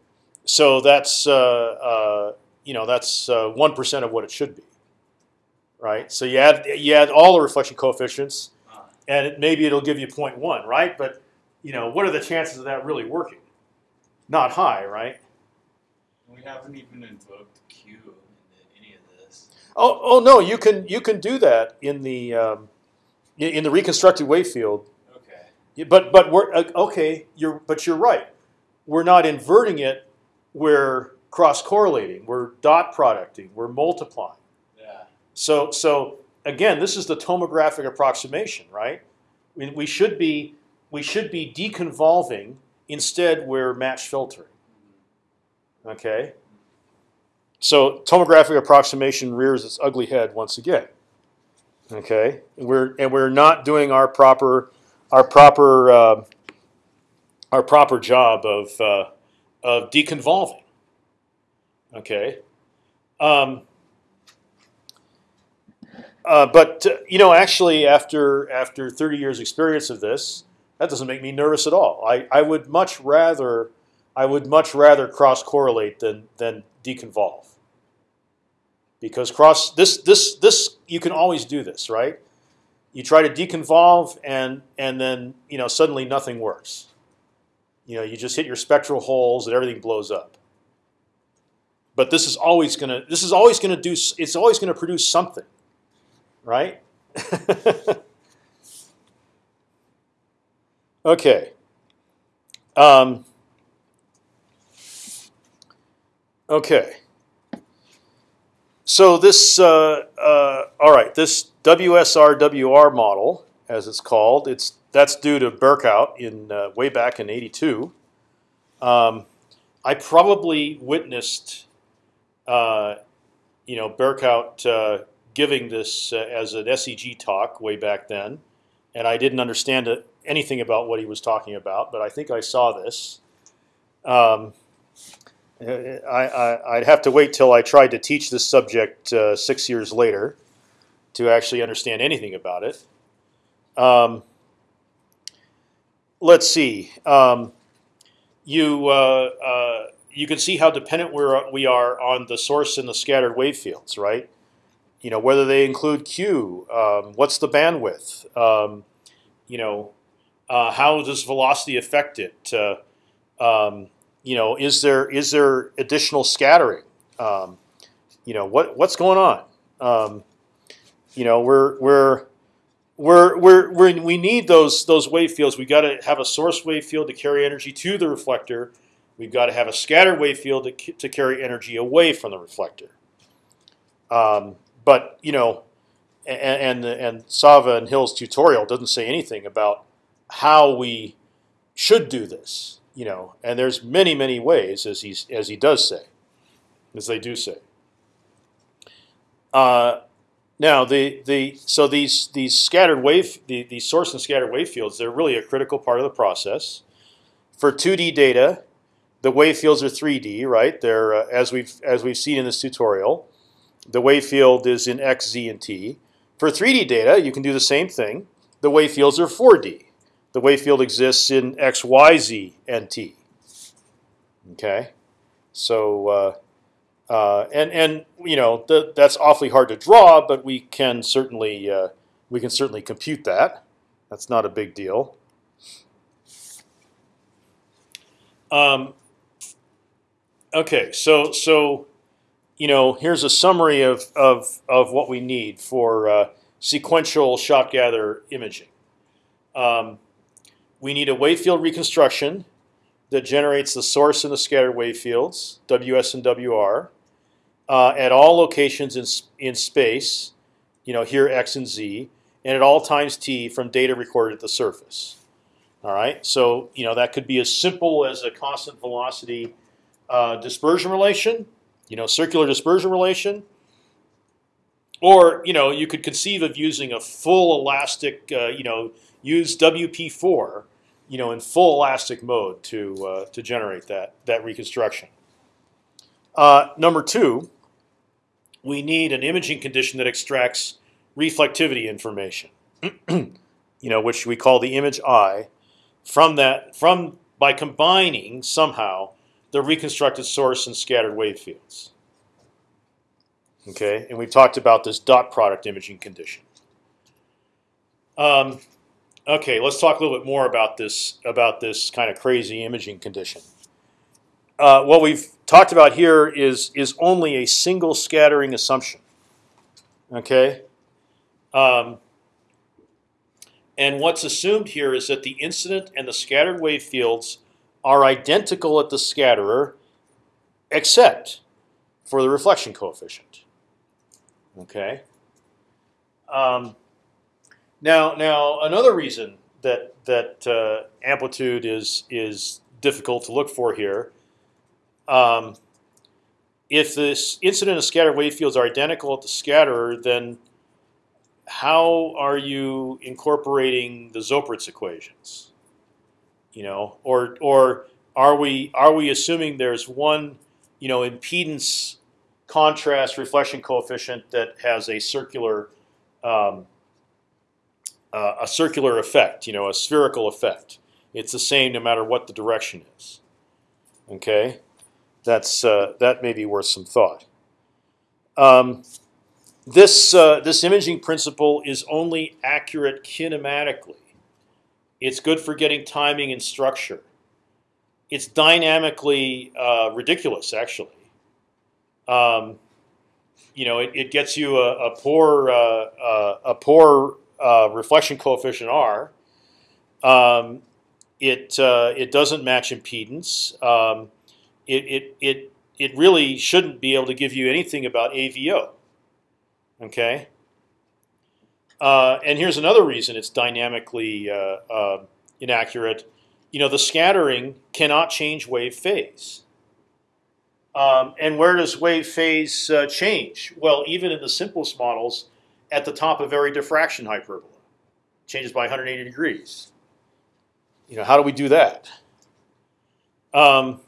[SPEAKER 1] so that's uh, uh, you know that's uh, one of what it should be, right? So you add you add all the reflection coefficients,
[SPEAKER 2] Ah,
[SPEAKER 1] and it, maybe it'll give you 0.1, right? But you know what are the chances of that really working? Not high, right?
[SPEAKER 2] we haven't even invoked Q in any of this.
[SPEAKER 1] Oh, oh no, you can you can do that in the um, in the reconstructed wave field
[SPEAKER 2] Okay.
[SPEAKER 1] But but we're uh, okay. You're but you're right. We're not inverting it. We're cross correlating. We're dot producting. We're multiplying.
[SPEAKER 2] Yeah.
[SPEAKER 1] So so again, this is the tomographic approximation, right? We, we should be we should be deconvolving. Instead, we're match filtering. Okay. So tomographic approximation rears its ugly head once again. Okay, and we're and we're not doing our proper our proper uh, our proper job of uh, of deconvolving. Okay, um, uh, but uh, you know, actually, after after 30 years experience of this, that doesn't make me nervous at all. I, I would much rather I would much rather cross correlate than than deconvolve. Because cross this this this you can always do this, right? You try to deconvolve and and then you know suddenly nothing works. You know, you just hit your spectral holes and everything blows up. But this is always gonna this is always gonna do it's always gonna produce something, right? okay. Um, okay. So this, uh, uh, all right, this WSRWR model, as it's called, it's that's due to Burkout in uh, way back in '82. Um, I probably witnessed, uh, you know, Burkout uh, giving this uh, as an SEG talk way back then, and I didn't understand it, anything about what he was talking about, but I think I saw this. Um, I, I'd have to wait till I tried to teach this subject uh, six years later to actually understand anything about it. Um, let's see. Um, you uh, uh, you can see how dependent we're, we are on the source and the scattered wave fields, right? You know whether they include Q. Um, what's the bandwidth? Um, you know uh, how does velocity affect it? Uh, um, you know, is there is there additional scattering? Um, you know, what what's going on? Um, you know, we're we're we're, we're, we're we need those those wave fields. We've got to have a source wave field to carry energy to the reflector. We've got to have a scattered wave field to, to carry energy away from the reflector. Um, but you know, and, and and Sava and Hill's tutorial doesn't say anything about how we should do this. You know, and there's many many ways as he's as he does say, as they do say. Uh, now the the so these these scattered wave the, the source and scattered wave fields they're really a critical part of the process. For 2D data, the wave fields are 3D, right? They're uh, as we've as we've seen in this tutorial. The wave field is in x, z, and t. For 3D data, you can do the same thing. The wave fields are 4D. The wave field exists in x, y, z, and t. Okay, so. Uh, uh, and and you know th that's awfully hard to draw, but we can certainly uh, we can certainly compute that. That's not a big deal. Um, okay, so so you know here's a summary of of of what we need for uh, sequential shot gather imaging. Um, we need a wave field reconstruction that generates the source and the scattered wave fields, WS and WR, uh, at all locations in in space. You know here x and z, and at all times t from data recorded at the surface. All right, so you know that could be as simple as a constant velocity uh, dispersion relation, you know, circular dispersion relation, or you know you could conceive of using a full elastic, uh, you know, use WP4, you know, in full elastic mode to uh, to generate that that reconstruction. Uh, number two, we need an imaging condition that extracts reflectivity information, you know, which we call the image I from that from by combining somehow the reconstructed source and scattered wave fields. Okay, and we've talked about this dot product imaging condition. Um, okay, let's talk a little bit more about this about this kind of crazy imaging condition. Uh, what we've talked about here is is only a single scattering assumption. Okay, um, and what's assumed here is that the incident and the scattered wave fields are identical at the scatterer, except for the reflection coefficient. Okay. Um, now, now another reason that that uh, amplitude is is difficult to look for here. Um, if this incident and scattered wave fields are identical at the scatterer, then how are you incorporating the Zoeppritz equations? You know, or or are we are we assuming there's one, you know, impedance contrast reflection coefficient that has a circular um, uh, a circular effect, you know, a spherical effect. It's the same no matter what the direction is. Okay, that's uh, that may be worth some thought. Um, this uh, this imaging principle is only accurate kinematically. It's good for getting timing and structure. It's dynamically uh, ridiculous, actually. Um, you know, it, it, gets you a, a poor uh, uh a poor uh, reflection coefficient R. Um, it uh, it doesn't match impedance. Um, it, it it it really shouldn't be able to give you anything about AVO. Okay. Uh, and here's another reason it's dynamically uh, uh, inaccurate. You know, the scattering cannot change wave phase. Um, and where does wave phase uh, change? Well, even in the simplest models, at the top of every diffraction hyperbola, changes by 180 degrees. You know, how do we do that? Um,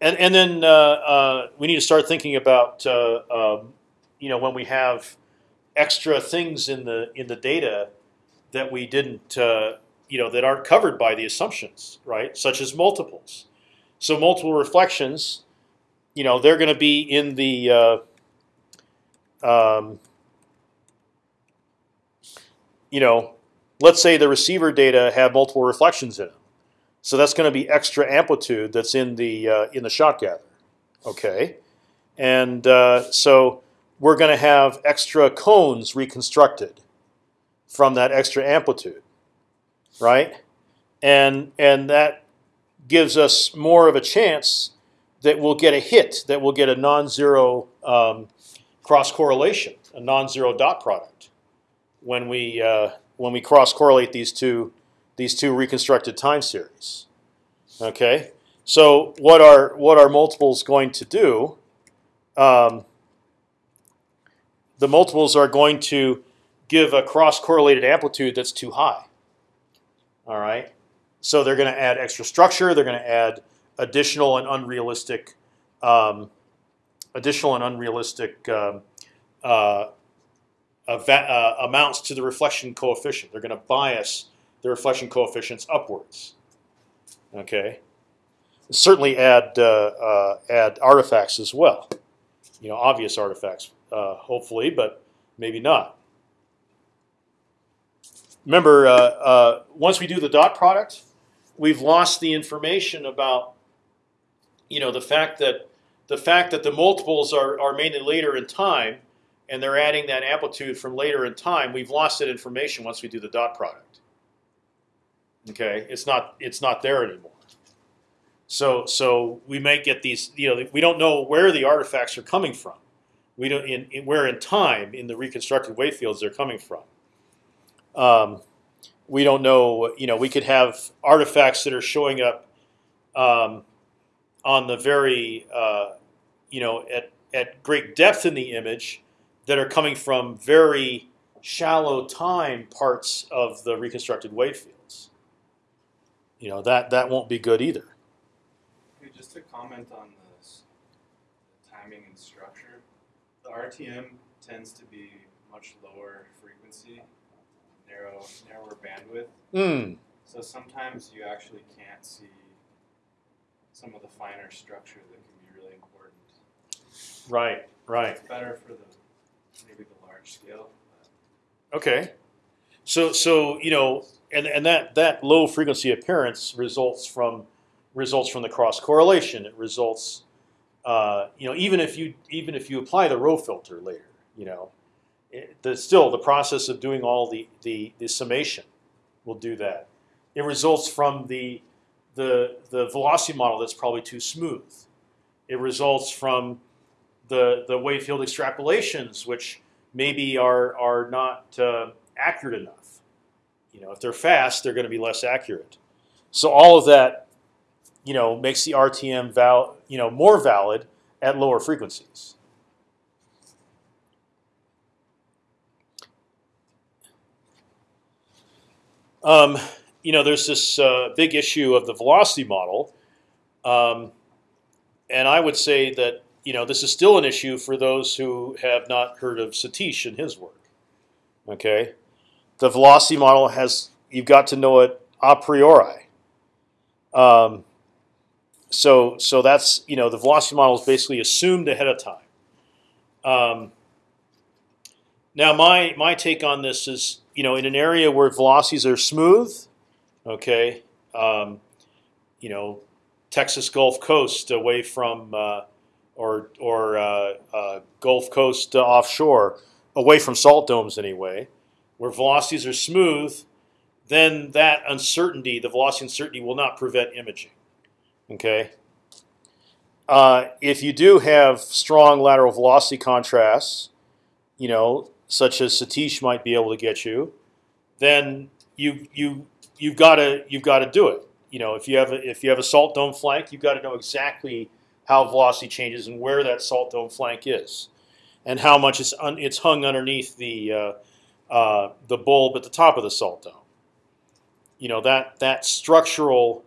[SPEAKER 1] and and then uh, uh, we need to start thinking about um, you know when we have extra things in the in the data that we didn't uh, you know that aren't covered by the assumptions, right? Such as multiples. So multiple reflections, you know, they're going to be in the uh, um, you know, let's say the receiver data have multiple reflections in them. So that's going to be extra amplitude that's in the uh, in the shot gather. Okay, and uh, so we're going to have extra cones reconstructed from that extra amplitude, right? And and that gives us more of a chance that we'll get a hit, that we'll get a non-zero um, cross correlation, a non-zero dot product when we uh, when we cross correlate these two these two reconstructed time series. Okay, so what are what are multiples going to do? Um, the multiples are going to give a cross-correlated amplitude that's too high. All right, so they're going to add extra structure. They're going to add additional and unrealistic, um, additional and unrealistic um, uh, uh, amounts to the reflection coefficient. They're going to bias the reflection coefficients upwards. Okay, certainly add uh, uh, add artifacts as well. You know, obvious artifacts uh, hopefully, but maybe not. remember, uh, uh, once we do the dot product, we've lost the information about, you know, the fact that the fact that the multiples are are mainly later in time, and they're adding that amplitude from later in time. We've lost that information once we do the dot product. Okay, it's not it's not there anymore. So so we may get these. You know, we don't know where the artifacts are coming from. We don't in, in where in time in the reconstructed wave fields they're coming from. Um, we don't know. You know, we could have artifacts that are showing up um, on the very, uh, you know, at at great depth in the image that are coming from very shallow time parts of the reconstructed wave fields. You know that that won't be good either.
[SPEAKER 2] Just to comment on this, the timing and structure, the RTM tends to be much lower frequency, narrow, narrower bandwidth.
[SPEAKER 1] Hmm.
[SPEAKER 2] So sometimes you actually can't see some of the finer structure that can be really important.
[SPEAKER 1] Right. Right.
[SPEAKER 2] It's better for the maybe the large scale.
[SPEAKER 1] Okay. So so you know, and and that that low frequency appearance results from results from the cross correlation. It results, uh, you know, even if you even if you apply the rho filter later, you know, it, the, still the process of doing all the, the the summation will do that. It results from the the the velocity model that's probably too smooth. It results from the the wave field extrapolations, which maybe are are not uh, accurate enough. You know, if they're fast, they're going to be less accurate. So all of that, you know, makes the RTM val you know more valid at lower frequencies. Um, you know, there's this uh, big issue of the velocity model, um, and I would say that you know this is still an issue for those who have not heard of Satish and his work. Okay, the velocity model has you've got to know it a priori. Um, so so that's you know the velocity model is basically assumed ahead of time. Um, now my my take on this is you know in an area where velocities are smooth, okay, um, you know Texas Gulf Coast away from uh, or or uh, uh, Gulf Coast offshore away from salt domes anyway where velocities are smooth, then that uncertainty, the velocity uncertainty, will not prevent imaging. Okay. Uh, if you do have strong lateral velocity contrasts, you know, such as Satish might be able to get you, then you you you've got to you've got to do it. You know, if you have a, if you have a salt dome flank, you've got to know exactly how velocity changes and where that salt dome flank is, and how much it's it's hung underneath the uh, uh, the bulb at the top of the salt dome. You know that that structural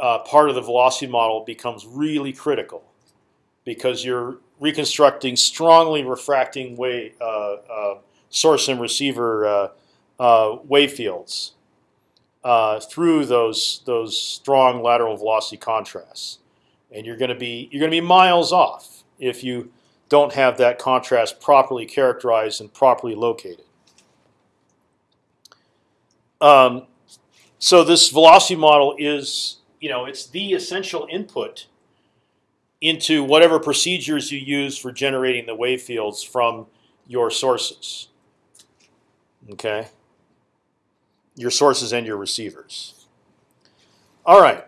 [SPEAKER 1] uh, part of the velocity model becomes really critical because you're reconstructing strongly refracting wave uh, uh, source and receiver uh, wave fields through those those strong lateral velocity contrasts, and you're going to be you're going to be miles off if you don't have that contrast properly characterized and properly located. Um, so this velocity model is, you know, it's the essential input into whatever procedures you use for generating the wave fields from your sources. Okay. Your sources and your receivers. All right.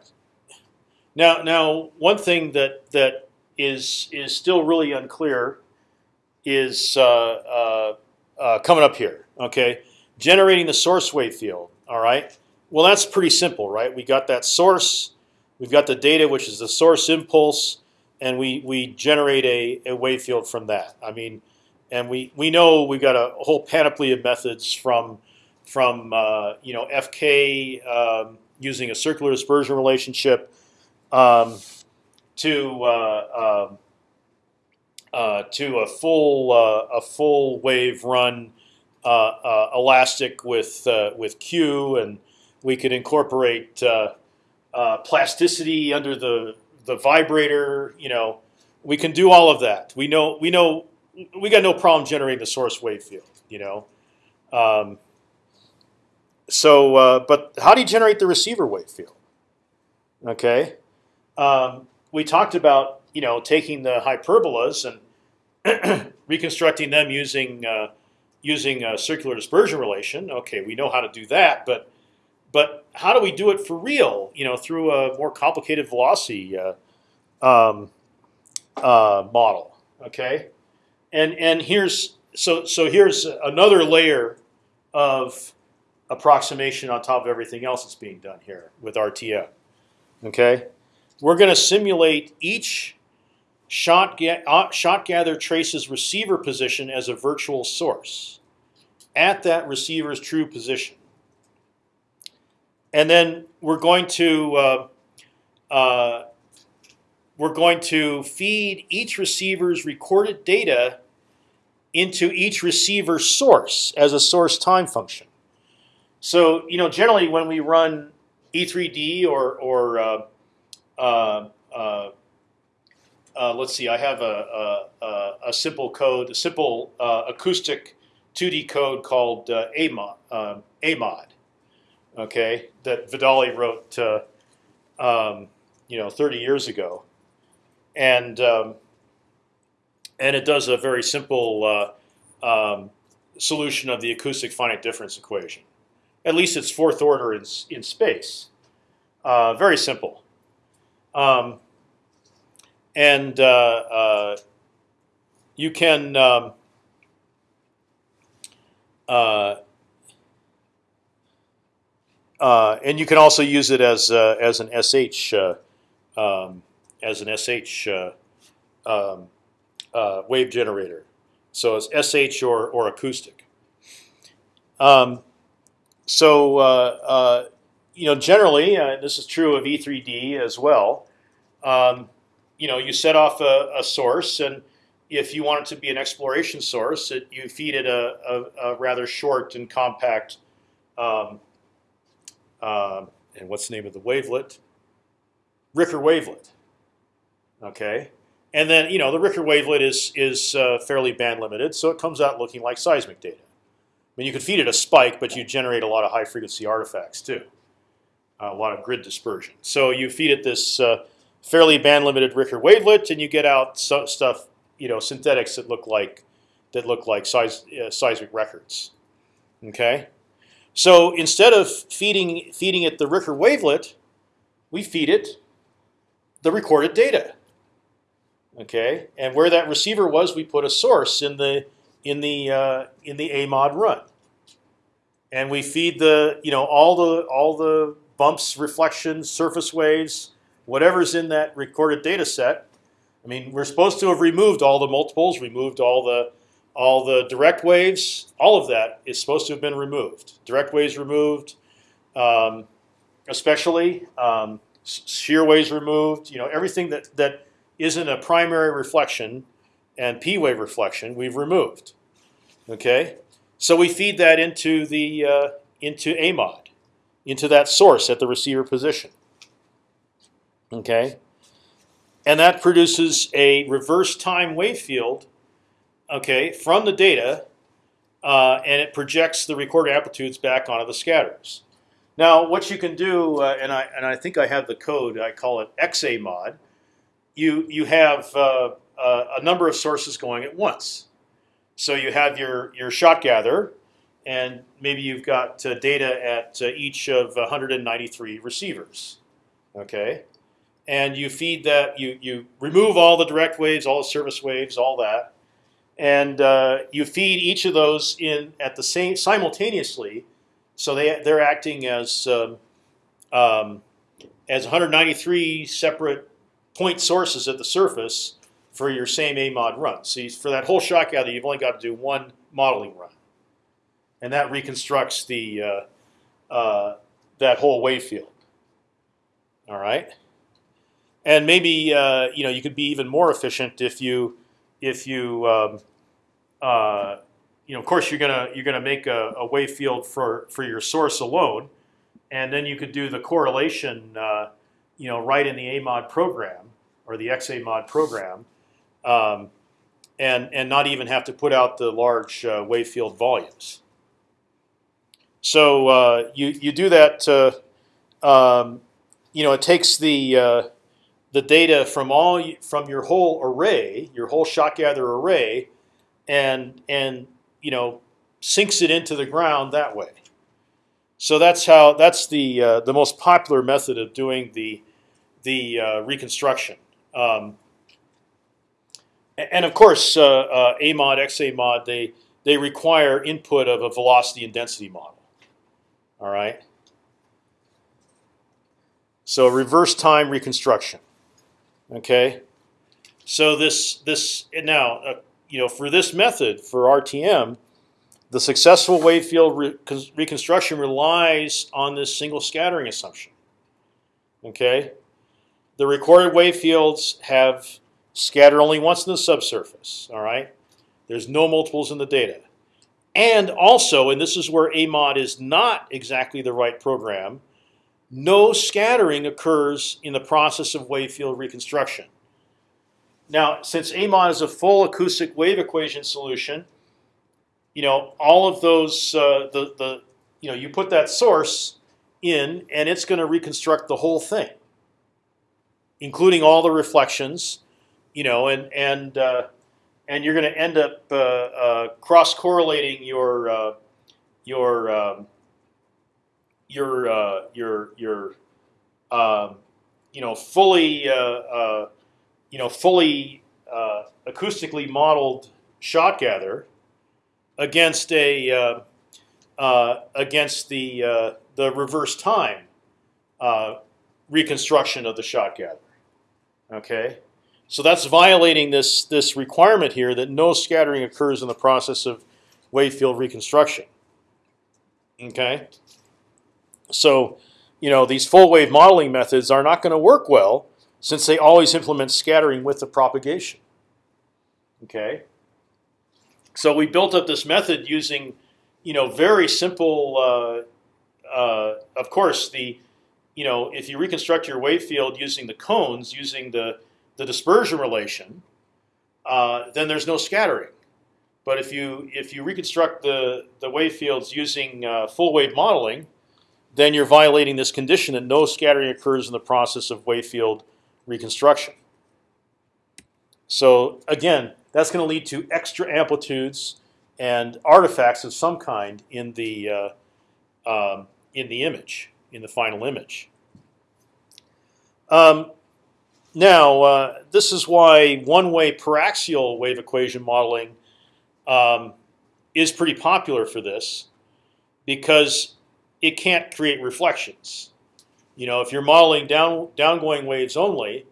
[SPEAKER 1] Now, now, one thing that that is is still really unclear is uh, uh, uh, coming up here. Okay, generating the source wave field. All right. Well, that's pretty simple, right? We got that source, we've got the data, which is the source impulse, and we we generate a, a wave field from that. I mean, and we we know we've got a whole panoply of methods from from uh, you know FK um, using a circular dispersion relationship um, to uh, um, uh, to a full uh, a full wave run uh, uh, elastic with with Q, and we could incorporate plasticity under the the vibrator. You know, we can do all of that. We know we know we got no problem generating the source wave field. You know, um, so, uh, but how do you generate the receiver wave field? Okay, um, we talked about you know taking the hyperbolas and reconstructing them using uh, using a circular dispersion relation. Okay, we know how to do that, but but how do we do it for real? You know, through a more complicated velocity uh, um, uh, model. Okay, and and here's so so here's another layer of approximation on top of everything else that's being done here with RTM. Okay, we're going to simulate each shot, ga uh, shot gather traces receiver position as a virtual source at that receiver's true position. And then we're going to uh, uh, we're going to feed each receiver's recorded data into each receiver source as a source time function. So you know, generally when we run E3D or or uh, uh, uh, uh, let's see, I have a, a, a simple code, a simple acoustic 2D code called AMOD, AMOD, okay, that Vidali wrote, um, you know, 30 years ago, and um, and it does a very simple um, solution of the acoustic finite difference equation. At least it's fourth order in in space. Uh, very simple. Um, and uh, uh, you can um, uh, uh, and you can also use it as uh, as an sh um, as an sh um, wave generator. So it's sh or or acoustic. Um, so you know, generally, uh, this is true of E3D as well. Um, you know, you set off a, a, source, and if you want it to be an exploration source, it, you feed it a, a, a rather short and compact. Um, uh, and what's the name of the wavelet? Ricker wavelet. Okay, and then you know the Ricker wavelet is is uh, fairly band limited, so it comes out looking like seismic data. I mean, you could feed it a spike, but you generate a lot of high frequency artifacts too a lot of grid dispersion. So you feed it this uh, fairly band limited Ricker wavelet, and you get out so stuff, you know, synthetics that look like that look like uh, seismic records. Okay, so instead of feeding feeding it the Ricker wavelet, we feed it the recorded data. Okay, and where that receiver was, we put a source in the in the uh, in the AMOD run, and we feed the you know all the all the bumps, reflections, surface waves, whatever's in that recorded data set. I mean, we're supposed to have removed all the multiples, removed all the all the direct waves. All of that is supposed to have been removed. Direct waves removed, um, especially um, shear waves removed. You know, everything that that isn't a primary reflection and p wave reflection we've removed. Okay, so we feed that into the uh, into AMOD into that source at the receiver position. Okay, and that produces a reverse time wave field. Okay, from the data, uh, and it projects the recorded amplitudes back onto the scatters. Now, what you can do, uh, and I and I think I have the code. I call it XA mod. You you have uh, a number of sources going at once. So you have your your shot gather, and maybe you've got uh, data at uh, each of 193 receivers. Okay, and you feed that. You you remove all the direct waves, all the surface waves, all that, and uh, you feed each of those in at the same simultaneously. So they they're acting as um, um, as 193 separate point sources at the surface for your same AMOD run. So for that whole shot gather, you've only got to do one modeling run and that reconstructs the uh, uh, that whole wave field. All right, and maybe uh, you know you could be even more efficient if you if you um, uh, you know of course you're gonna you're gonna make a, a, wave field for for your source alone, and then you could do the correlation uh, you know right in the AMOD program or the XAMOD program. Um, and, and not even have to put out the large uh, wave field volumes. So uh, you you do that. Um, you know, it takes the uh, the data from all from your whole array, your whole shot gather array, and and you know sinks it into the ground that way. So that's how that's the uh, the most popular method of doing the the uh, reconstruction. Um, and of course, uh, uh, A mod, XA mod, they they require input of a velocity and density model. All right. So reverse time reconstruction. Okay. So this this now uh, you know for this method for RTM, the successful wave field re reconstruction relies on this single scattering assumption. Okay. The recorded wave fields have scattered only once in the subsurface. All right. There's no multiples in the data. And also, and this is where AMOD is not exactly the right program, no scattering occurs in the process of wave field reconstruction. Now, since AMOD is a full acoustic wave equation solution, you know all of those uh, the the you know you put that source in, and it's going to reconstruct the whole thing, including all the reflections, you know, and and uh, and you're going to end up uh, uh, cross correlating your uh, your um, your uh, your your um, you know fully uh, uh, you know fully uh, acoustically modeled shot gather against a uh, uh, against the the reverse time reconstruction of the shot gather. Okay, so that's violating this this requirement here that no scattering occurs in the process of wave field reconstruction. Okay, so you know these full wave modeling methods are not going to work well since they always implement scattering with the propagation. Okay. So we built up this method using, you know, very simple. Uh, uh, of course, the, you know, if you reconstruct your wave field using the cones, using the the dispersion relation, uh, then there's no scattering. But if you if you reconstruct the the wave fields using uh, full wave modeling, then you're violating this condition that no scattering occurs in the process of wave field reconstruction. So again, that's going to lead to extra amplitudes and artifacts of some kind in the uh, um, in the image, in the final image. Um, now, uh, this is why one-way paraxial wave equation modeling um, is pretty popular for this, because it can't create reflections. You know, if you're modeling down downgoing waves only,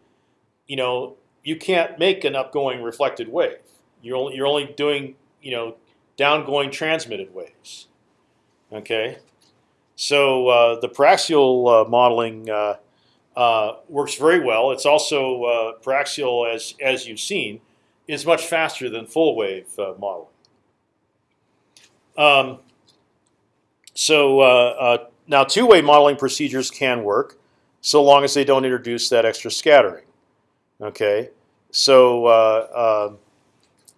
[SPEAKER 1] you know, you can't make an upgoing reflected wave. You're only you're only doing you know downgoing transmitted waves. Okay, so uh, the paraxial uh, modeling uh, uh, works very well. It's also uh, paraxial, as as you've seen, is much faster than full wave uh, modeling. Um, so now two-way modeling procedures can work, so long as they don't introduce that extra scattering. Okay, so uh, uh,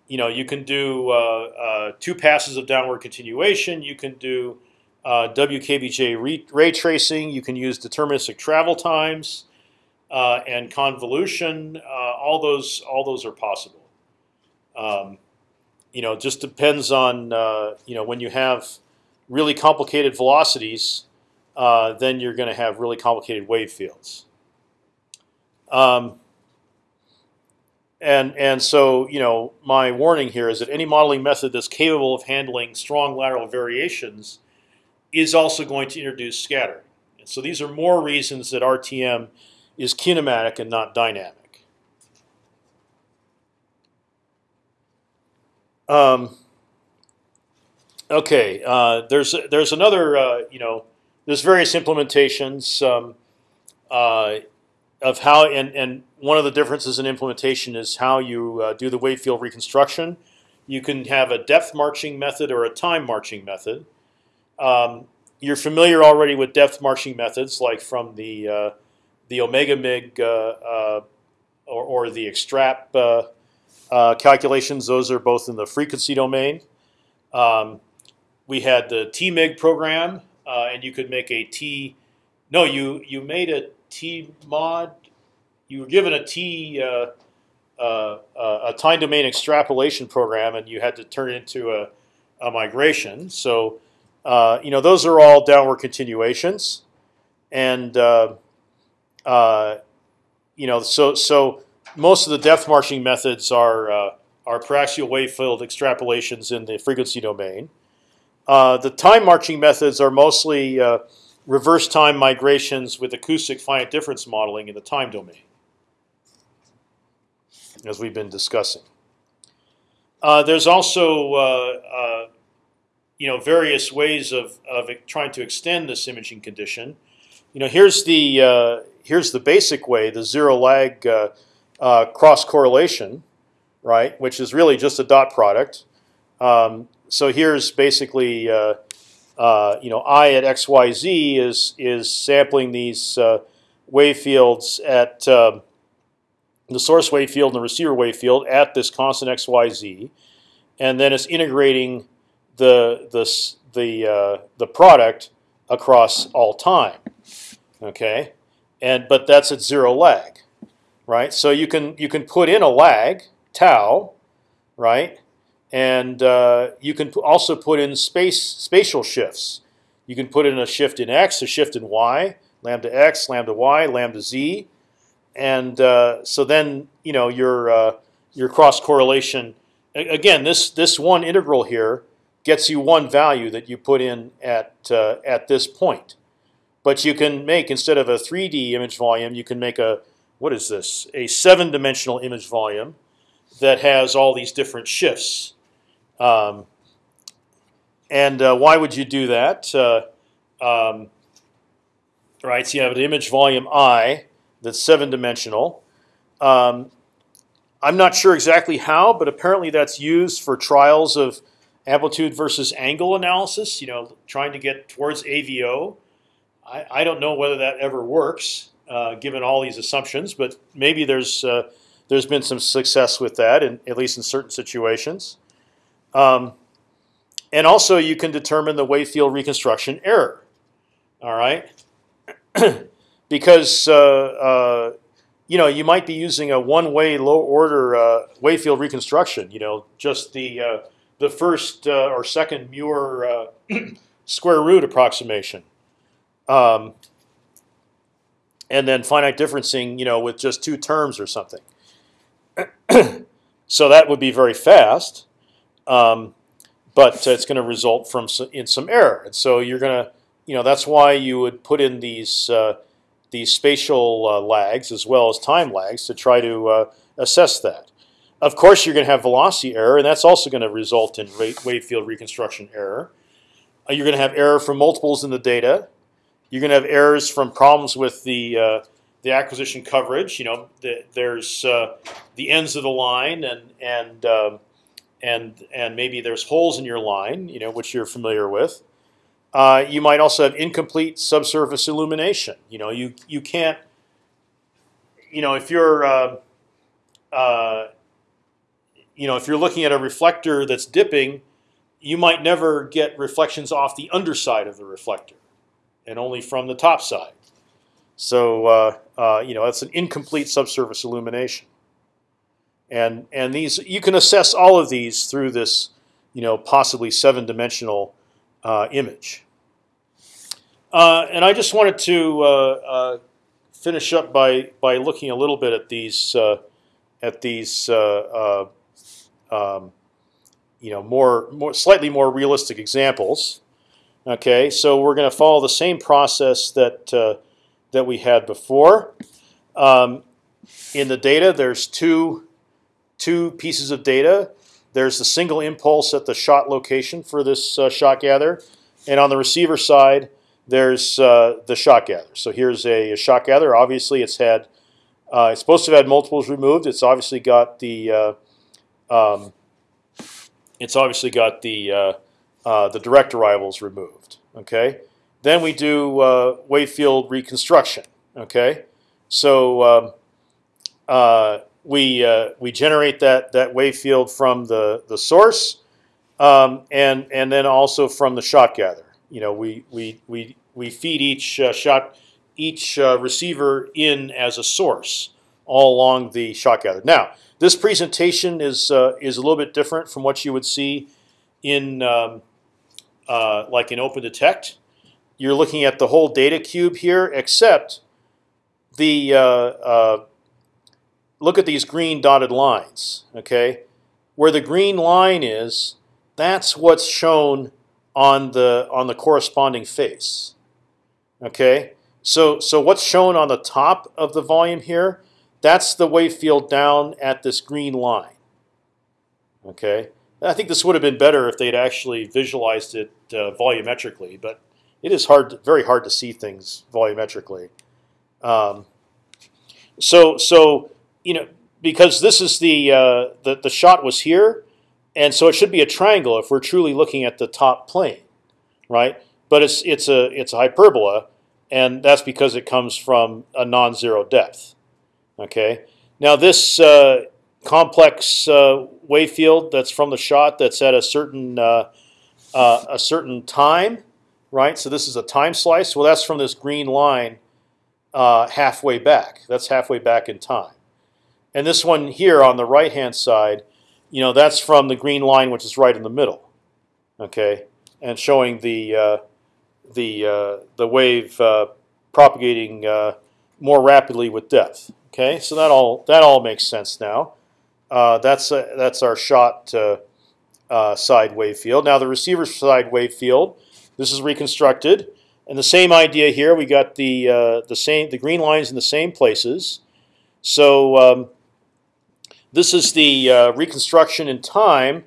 [SPEAKER 1] you know you can do uh, uh two passes of downward continuation. You can do uh, WKBJ ray, tracing. You can use deterministic travel times uh, and convolution. all those all those are possible. Um, you know, just depends on you know when you have really complicated velocities, then you're going to have really complicated wave fields. Um, and and so you know my warning here is that any modeling method that's capable of handling strong lateral variations is also going to introduce scattering. And so these are more reasons that RTM is kinematic and not dynamic. Um, okay, uh, there's there's another uh, you know there's various implementations um, uh, of how and and one of the differences in implementation is how you uh, do the wave field reconstruction. You can have a depth marching method or a time marching method. Um, you're familiar already with depth marching methods, like from the uh, the omega mig uh, or, or, the extrap calculations. Those are both in the frequency domain. Um, we had the TMIG program, uh, and you could make a T. No, you you made a T mod. You were given a T uh, uh, uh, a time domain extrapolation program, and you had to turn it into a, a migration. So uh, you know those are all downward continuations, and uh, you know so so most of the depth marching methods are are paraxial wave field extrapolations in the frequency domain. Uh, the time marching methods are mostly uh, reverse time migrations with acoustic finite difference modeling in the time domain, as we've been discussing. Uh, there's also uh, uh, you know various ways of, of trying to extend this imaging condition. You know here's the here's the basic way, the zero lag cross correlation, right? Which is really just a dot product. Um, so here's basically uh, uh, you know I at x y z is is sampling these uh, wave fields at um, the source wave field and the receiver wave field at this constant x y z, and then it's integrating the the the uh, the product across all time. Okay, and but that's at zero lag, right? So you can you can put in a lag tau, right? And uh, you can also put in space spatial shifts. You can put in a shift in x, a shift in y, lambda x, lambda y, lambda z, and uh, so then you know your uh, your cross correlation. Again, this this one integral here gets you one value that you put in at uh, at this point. But you can make instead of a 3D image volume, you can make a what is this? A seven-dimensional image volume that has all these different shifts. Um, and uh, why would you do that? Uh, um, right, so you have an image volume I that's seven dimensional. Um, I'm not sure exactly how, but apparently that's used for trials of amplitude versus angle analysis. You know, trying to get towards AVO. I, I don't know whether that ever works, uh, given all these assumptions, but maybe there's uh, there's been some success with that, in, at least in certain situations. Um, and also, you can determine the wave field reconstruction error. All right, because uh, uh, you know you might be using a one-way low-order uh, wave field reconstruction. You know, just the uh, the first uh, or second Muir uh, square root approximation, um, and then finite differencing. You know, with just two terms or something. so that would be very fast. Um, but it's going to result from some, in some error. And so you're going to, you know, that's why you would put in these uh, these spatial uh, lags as well as time lags to try to uh, assess that. Of course, you're going to have velocity error, and that's also going to result in wave field reconstruction error. Uh, you're going to have error from multiples in the data. You're going to have errors from problems with the uh, the acquisition coverage. You know, the, there's the ends of the line and and um, and and maybe there's holes in your line, you know, which you're familiar with. Uh, you might also have incomplete subsurface illumination. You know, you you can't, you know, if you're, uh, uh, you know, if you're looking at a reflector that's dipping, you might never get reflections off the underside of the reflector, and only from the top side. So uh, uh, you know, that's an incomplete subsurface illumination and and these you can assess all of these through this you know possibly seven dimensional uh, image. Uh, and I just wanted to uh, uh, finish up by by looking a little bit at these uh, at these um, you know more more slightly more realistic examples. Okay, so we're going to follow the same process that that we had before. Um, in the data, there's two two pieces of data. There's the single impulse at the shot location for this uh, shot gather, and on the receiver side, there's uh, the shot gather. So here's a, a, shot gather. Obviously, it's had uh, it's supposed to have had multiples removed. It's obviously got the uh, um, it's obviously got the uh, uh, the direct arrivals removed. Okay. Then we do wave field reconstruction. Okay. So um, we uh, we generate that that wave field from the the source, um, and and then also from the shot gather. You know, we we we we feed each uh, shot each uh, receiver in as a source all along the shot gather. Now, this presentation is uh, is a little bit different from what you would see in um, uh, like in OpendTect. You're looking at the whole data cube here, except the uh, look at these green dotted lines. Okay, where the green line is, that's what's shown on the on the corresponding face. Okay, so so what's shown on the top of the volume here? That's the wave field down at this green line. Okay, I think this would have been better if they'd actually visualized it uh, volumetrically, but it is hard, very hard to see things volumetrically. Um, so so you know because this is the, uh, the the shot was here, and so it should be a triangle if we're truly looking at the top plane, right? But it's it's a it's a hyperbola, and that's because it comes from a non-zero depth. Okay. Now this uh, complex uh, wave field that's from the shot that's at a certain uh, uh, a certain time, right? So this is a time slice. Well, that's from this green line uh, halfway back. That's halfway back in time. And this one here on the right hand side, you know, that's from the green line which is right in the middle. Okay, and showing the uh, the the wave propagating more rapidly with depth. Okay, so that all that all makes sense now. Uh, that's a, that's our shot uh, uh, side wave field. Now the receiver side wave field. This is reconstructed, and the same idea here. We got the uh, the same the green lines in the same places. So um, this is the uh, reconstruction in time,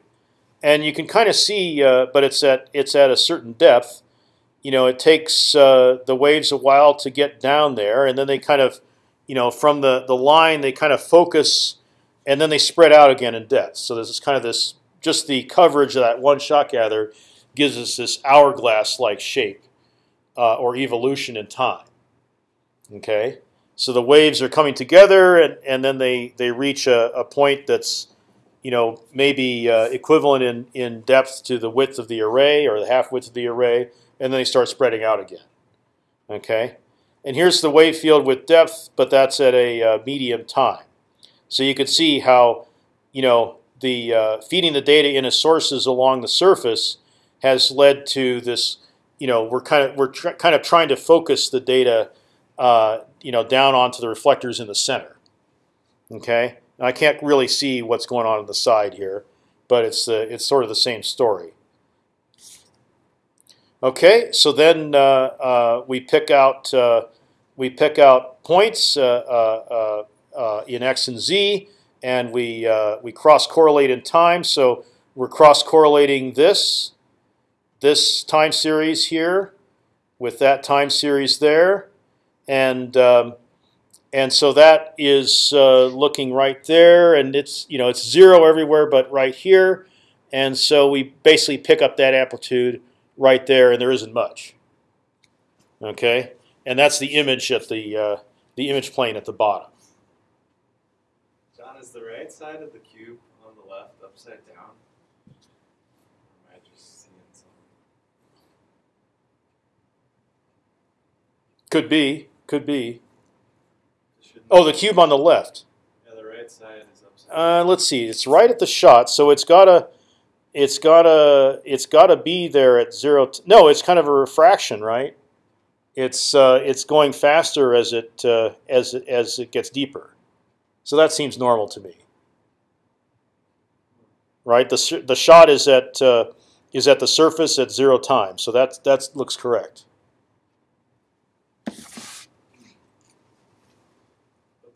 [SPEAKER 1] and you can kind of see, uh, but it's at it's at a certain depth. You know, it takes the waves a while to get down there, and then they kind of you know, from the the line they kind of focus, and then they spread out again in depth. So there's kind of this just the coverage of that one shot gather gives us this hourglass-like shape uh, or evolution in time. Okay, so the waves are coming together, and and then they they reach a, a point that's you know maybe uh, equivalent in in depth to the width of the array or the half width of the array, and then they start spreading out again. Okay. And here's the wave field with depth, but that's at a uh, medium time. So you can see how, you know, the uh, feeding the data in as sources along the surface has led to this. You know, we're kind of we're kind of trying to focus the data, uh, you know, down onto the reflectors in the center. Okay, I can't really see what's going on on the side here, but it's the it's sort of the same story. Okay, so then uh, uh, we pick out uh, we pick out points in x and z, and we we cross correlate in time. So we're cross correlating this this time series here with that time series there, and um, and so that is uh, looking right there, and it's you know it's zero everywhere but right here, and so we basically pick up that amplitude right there, and there isn't much. Okay, and that's the image at the uh, the image plane at the bottom.
[SPEAKER 2] John, is the right side of the cube on the left upside down? Am I just seeing something?
[SPEAKER 1] Could be, could be. Oh, the cube on the left.
[SPEAKER 2] Yeah, the right side is upside down.
[SPEAKER 1] Uh, let's see. It's right at the shot, so it's gotta, it's gotta, it's gotta be there at zero. T no, it's kind of a refraction, right? It's uh, it's going faster as it uh, as it, as it gets deeper, so that seems normal to me. Right. The the shot is at uh, is at the surface at zero time, so that that looks correct.
[SPEAKER 2] But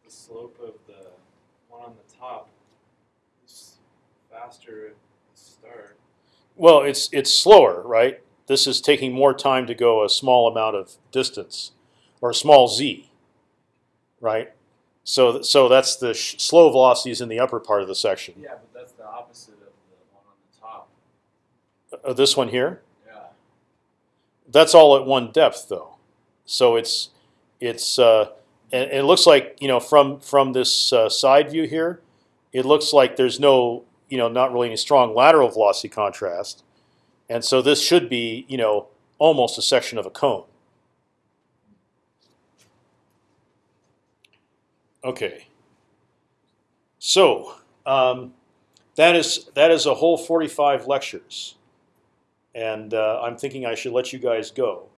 [SPEAKER 2] the slope of the one on the top is faster at the start.
[SPEAKER 1] Well, it's it's slower, right? This is taking more time to go a small amount of distance, or a small z, right? So so that's the sh- slow velocities in the upper part of the section.
[SPEAKER 2] Yeah, but that's the opposite of the one on the top.
[SPEAKER 1] Uh, this one here,
[SPEAKER 2] Yeah.
[SPEAKER 1] that's all at one depth though. So it's it's uh, and, and it looks like you know from from this uh, side view here, it looks like there's no you know, not really any strong lateral velocity contrast, and so this should be, you know, almost a section of a cone. Okay. So um, that is that is a whole 45 lectures, and uh, I'm thinking I should let you guys go.